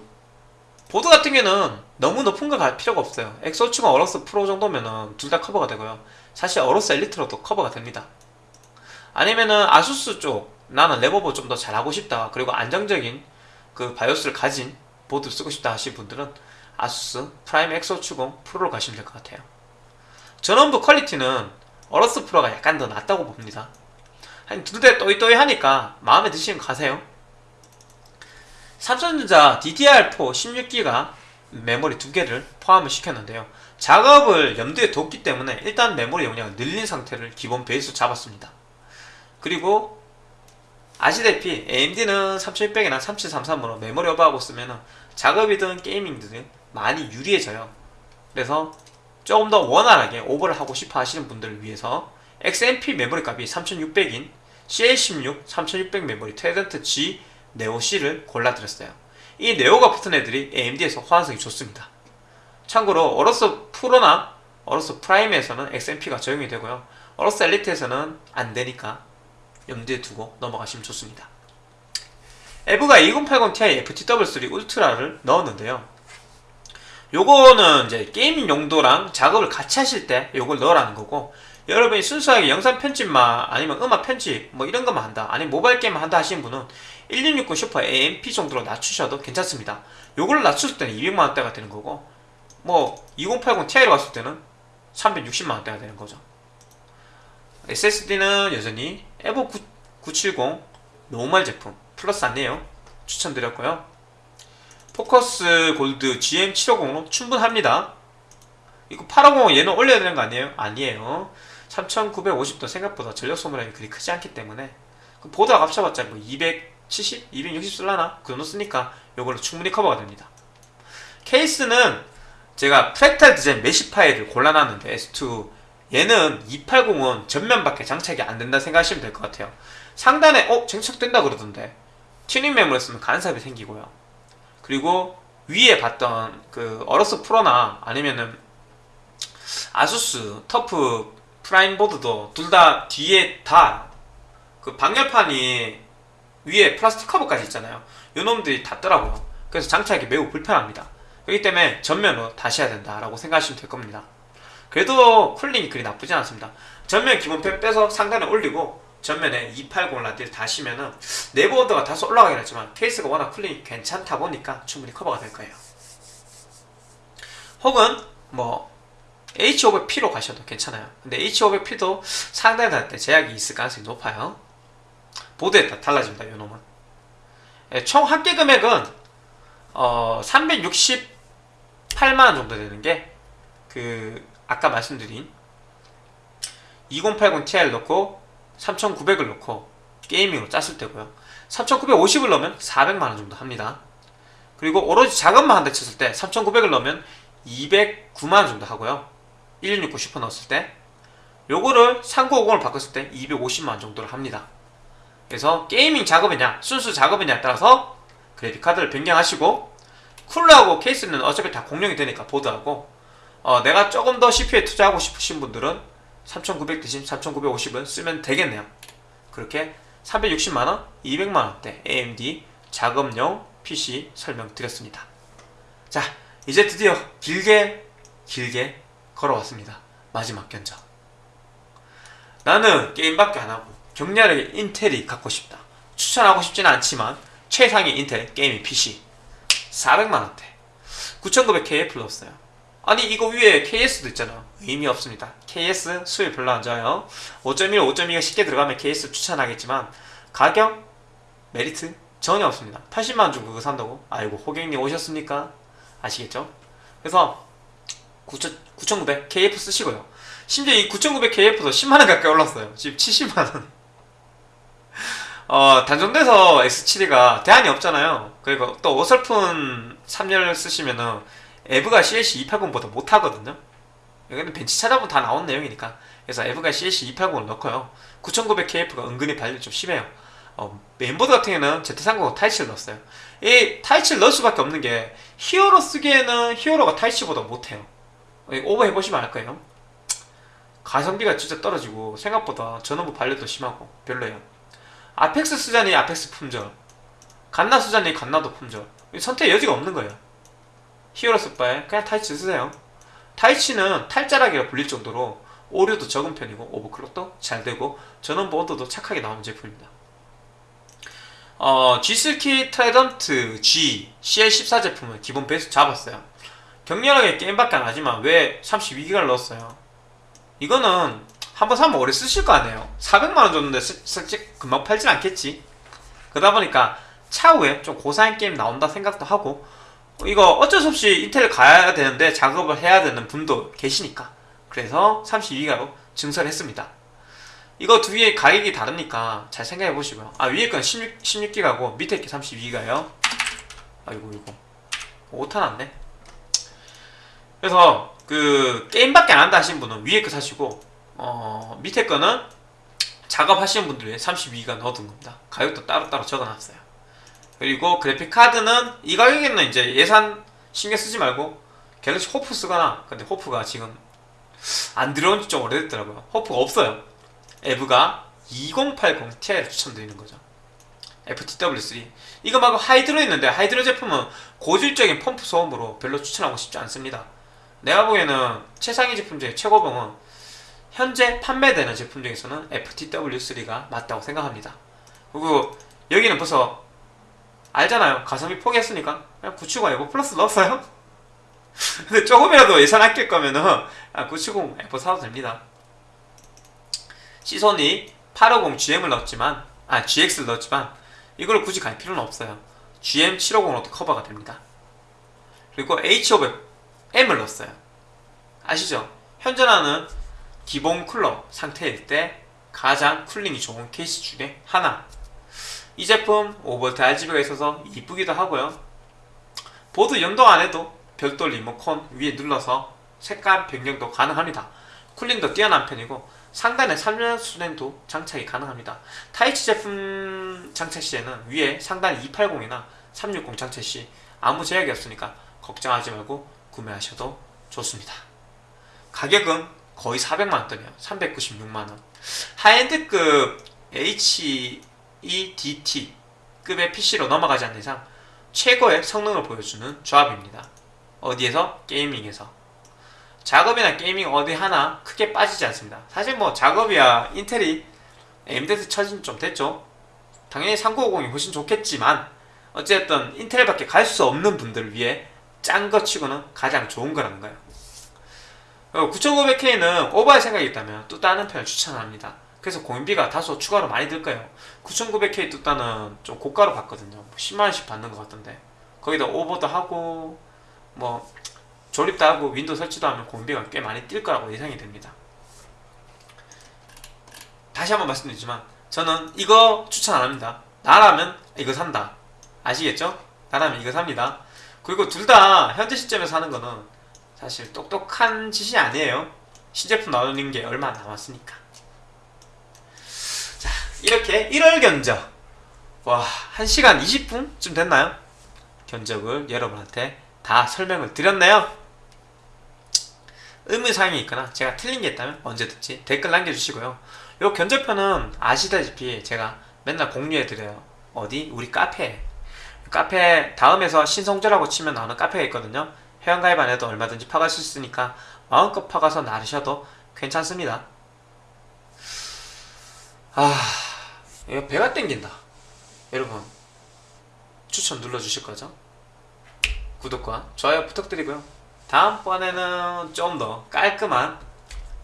보드 같은 경우는 너무 높은 거 갈 필요가 없어요. X570 Aorus Pro 정도면은 둘다 커버가 되고요. 사실 Aorus Elite로도 커버가 됩니다. 아니면은 ASUS 쪽 나는 램오버 좀더 잘하고 싶다. 그리고 안정적인 그 바이오스를 가진 보드 쓰고 싶다 하시는 분들은 ASUS Prime X570 Pro로 가시면 될 것 같아요. 전원부 quality는 Aorus Pro가 약간 더 낫다고 봅니다. 한 두 대 또이또이 하니까 마음에 드시면 가세요. 삼성전자 DDR4 16기가 메모리 두 개를 포함을 시켰는데요. 작업을 염두에 뒀기 때문에 일단 메모리 용량을 늘린 상태를 기본 베이스 잡았습니다. 그리고 아시다시피 AMD는 3600이나 3733으로 메모리 오버하고 쓰면 작업이든 gaming이든 많이 유리해져요. 그래서 조금 더 원활하게 오버를 하고 싶어 하시는 분들을 위해서 XMP 메모리 값이 3600인 CL16 3600 메모리 Trident Z Neo C를 골라드렸어요. 이 Neo가 붙은 애들이 AMD에서 호환성이 좋습니다. 참고로 Aorus Pro나 ASUS Prime에서는 XMP가 적용이 되고요. Aorus Elite에서는 안 되니까 염두에 두고 넘어가시면 좋습니다. EVGA 2080ti FTW3 Ultra를 넣었는데요. 요거는 이제 gaming 용도랑 작업을 같이 하실 때 요걸 넣으라는 거고 여러분이 순수하게 영상 편집만 아니면 음악 편집 뭐 이런 것만 한다 아니면 모바일 게임 한다 하시는 분은 1660 Super AMP 정도로 낮추셔도 괜찮습니다. 요걸 낮췄을 때는 200만원대가 되는 거고 뭐 2080 Ti로 갔을 때는 360만원대가 되는 거죠. SSD는 여전히 EVO 970 normal 제품 플러스 안내요 추천드렸고요. Focus Gold GM750로 충분합니다. 이거 850 얘는 올려야 되는 거 아니에요? 아니에요. 3950도 생각보다 전력 소모량이 그리 크지 않기 때문에 그 보드가 합쳐봤자 뭐 270, 260 쓸라나? 그 정도 쓰니까 이걸로 충분히 커버가 됩니다. 케이스는 제가 Fractal Design Meshify를 골라놨는데 S2 얘는 280은 전면밖에 장착이 안 된다 생각하시면 될 것 같아요. 상단에 어? 장착된다 그러던데 튜닝 메모리를 쓰면 간섭이 생기고요. 그리고 위에 봤던 그 Aorus Pro나 아니면은 ASUS TUF Prime 보드도 둘 다 뒤에 다 그 방열판이 위에 플라스틱 커버까지 있잖아요. 요 놈들이 닿더라고요. 그래서 장착이 매우 불편합니다. 그렇기 때문에 전면으로 다시 해야 된다라고 생각하시면 될 겁니다. 그래도 cooling이 그리 나쁘지 않습니다. 전면 기본팬 빼서 상단에 올리고 전면에 280 radi를 다시면은 내부 온도가 다소 올라가긴 했지만 케이스가 워낙 cooling이 괜찮다 보니까 충분히 커버가 될 거예요. 혹은 뭐 H500P로 가셔도 괜찮아요. 근데 H500P도 상단에 달때 제약이 있을 가능성이 높아요. 보드에 따라 달라집니다. 요 놈은. 예, 총 합계 금액은 어, 368만원 정도 되는 게 그 아까 말씀드린 2080 Ti를 넣고 3900을 넣고 gaming으로 짰을 때고요. 3950을 넣으면 400만원 정도 합니다. 그리고 오로지 작업만 한다 쳤을 때 3900을 넣으면 209만원 정도 하고요. 1669 슈퍼 넣었을 때. 요거를 3950을 바꿨을 때 250만원 정도를 합니다. 그래서 gaming 작업이냐 순수 작업이냐에 따라서 그래픽카드를 변경하시고 쿨러하고 케이스는 어차피 다 공용이 되니까 보드하고 어, 내가 조금 더 CPU에 투자하고 싶으신 분들은 3900 대신 3950은 쓰면 되겠네요. 그렇게 360만원, 200만원대 AMD 작업용 PC 설명드렸습니다. 자 이제 드디어 길게 길게 걸어왔습니다. 마지막 견적. 나는 게임밖에 안하고 격렬하게 인텔이 갖고 싶다. 추천하고 싶지는 않지만 최상의 인텔 게이밍 PC 400만원대. 9900K에 불렀어요 아니 이거 위에 KS도 있잖아 의미 없습니다 KS 수율 별로 안 좋아요 5.1, 5.2가 쉽게 들어가면 KS 추천하겠지만 가격? 메리트? 전혀 없습니다 80만원 주고 그거 산다고? 아이고 호객님 오셨습니까? 아시겠죠? 그래서 9900 KF 쓰시고요 심지어 이 9900 KF도 10만원 가까이 올랐어요 지금 70만원 어, 단종돼서 X7가 대안이 없잖아요 그리고 또 어설픈 3열 쓰시면은 EVGA CLC 280보다 못하거든요. 여기는 벤치 찾아보면 다 나온 내용이니까. 그래서 EVGA CLC 280을 넣고요. 9900KF가 은근히 발열 좀 심해요. 어, 메인보드 같은 경우는 Z390 타이치를 넣었어요. 이 타이치를 넣을 수밖에 없는 게 히어로 쓰기에는 히어로가 타이치보다 못해요. 오버 해보시면 알 거예요. 가성비가 진짜 떨어지고 생각보다 전원부 발열도 심하고 별로예요. 아펙스 쓰자니 아펙스 품절. 갓나 쓰자니 갓나도 품절. 선택 여지가 없는 거예요 히어로 쓸 바에 그냥 타이치 쓰세요. 타이치는 탈자락이라 불릴 정도로 오류도 적은 편이고 오버클럭도 잘 되고 전원부 온도도 착하게 나오는 제품입니다. 어, G.Skill Trident Z CL14 제품은 기본 베이스 잡았어요. 격렬하게 게임밖에 안 하지만 왜 32기가를 넣었어요? 이거는 한번 사면 오래 쓰실 거 아니에요. 400만원 줬는데 솔직히 금방 팔진 않겠지. 그러다 보니까 차후에 좀 고사양 게임 나온다 생각도 하고 이거 어쩔 수 없이 인텔 가야 되는데 작업을 해야 되는 분도 계시니까. 그래서 32기가로 증설했습니다. 이거 두 개의 가격이 다르니까 잘 생각해 보시고요. 아 위에 건 16, 16기가고 밑에 게 32기가요. 아이고 이거. 오타 났네. 그래서 그 게임밖에 안 한다 하시는 분은 위에 거 사시고 어 밑에 거는 작업하시는 분들 위 32기가 넣어둔 겁니다. 가격도 따로따로 적어놨어요 그리고 그래픽 카드는 이 가격에는 이제 예산 신경 쓰지 말고 갤럭시 호프 쓰거나 근데 호프가 지금 안 들어온 지 좀 오래됐더라고요. 호프가 없어요. 에브가 2080 Ti를 추천드리는 거죠. FTW3 이거 말고 하이드로 있는데 하이드로 제품은 고질적인 펌프 소음으로 별로 추천하고 싶지 않습니다. 내가 보기에는 최상위 제품 중에 최고봉은 현재 판매되는 제품 중에서는 FTW3가 맞다고 생각합니다. 그리고 여기는 벌써 알잖아요. 가성비 포기했으니까 그냥 970 EVO Plus 넣었어요. 근데 조금이라도 예산 아낄 거면은 아, 970 EVO 사도 됩니다. 시소닉 850 GM을 넣었지만 아 GX를 넣었지만 이걸 굳이 갈 필요는 없어요. GM 750으로도 커버가 됩니다. 그리고 H500M을 넣었어요. 아시죠? 현존하는 기본 쿨러 상태일 때 가장 cooling이 좋은 케이스 중에 하나 이 제품 5V RGB가 있어서 이쁘기도 하고요. 보드 연동 안해도 별도 리모컨 위에 눌러서 색감 변경도 가능합니다. cooling도 뛰어난 편이고 상단에 3열 수냉도 장착이 가능합니다. 타이치 제품 장착 시에는 위에 상단 280이나 360 장착 시 아무 제약이 없으니까 걱정하지 말고 구매하셔도 좋습니다. 가격은 거의 400만원대네요. 396만원. high-end급 HEDT 급의 PC로 넘어가지 않는 이상 최고의 성능을 보여주는 조합입니다. 어디에서? 게이밍에서. 작업이나 게이밍 어디 하나 크게 빠지지 않습니다. 사실 뭐 작업이야 인텔이 AMD에서 처진 좀 됐죠. 당연히 3950이 훨씬 좋겠지만 어쨌든 인텔밖에 갈 수 없는 분들을 위해 짠 거 치고는 가장 좋은 거라는 거예요. 9500K는 오버할 생각이 있다면 뚜따는 편을 추천합니다 그래서 공인비가 다소 추가로 많이 들 거예요 9900K 뚜따는 좀 고가로 받거든요. 10만원씩 받는 것 같던데. 거기다 오버도 하고 뭐 조립도 하고 윈도우 설치도 하면 공임비가 꽤 많이 뛸 거라고 예상이 됩니다. 다시 한번 말씀드리지만 저는 이거 추천 안 합니다. 나라면 이거 산다. 아시겠죠? 나라면 이거 삽니다. 그리고 둘 다 현재 시점에서 하는 거는 사실 똑똑한 짓이 아니에요. 신제품 나오는 게 얼마 안 남았으니까. 자 이렇게 1월 견적. 와 1시간 20분쯤 됐나요? 견적을 여러분한테 다 설명을 드렸네요. 의문사항이 있거나 제가 틀린 게 있다면 언제든지 댓글 남겨주시고요. 요 견적표는 아시다시피 제가 맨날 공유해드려요. 어디? 우리 카페. 카페 다음에서 신성조라고 치면 나오는 카페가 있거든요. 회원가입 안 해도 얼마든지 파갈 수 있으니까 마음껏 파가서 나르셔도 괜찮습니다. 아 배가 땡긴다. 여러분 추천 눌러주실 거죠? 구독과 좋아요 부탁드리고요. 다음번에는 좀 더 깔끔한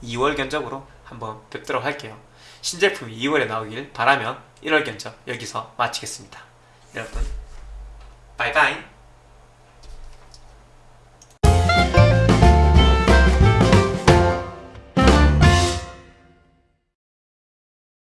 2월 견적으로 한번 뵙도록 할게요. 신제품이 2월에 나오길 바라며 1월 견적 여기서 마치겠습니다. 여러분 바이바이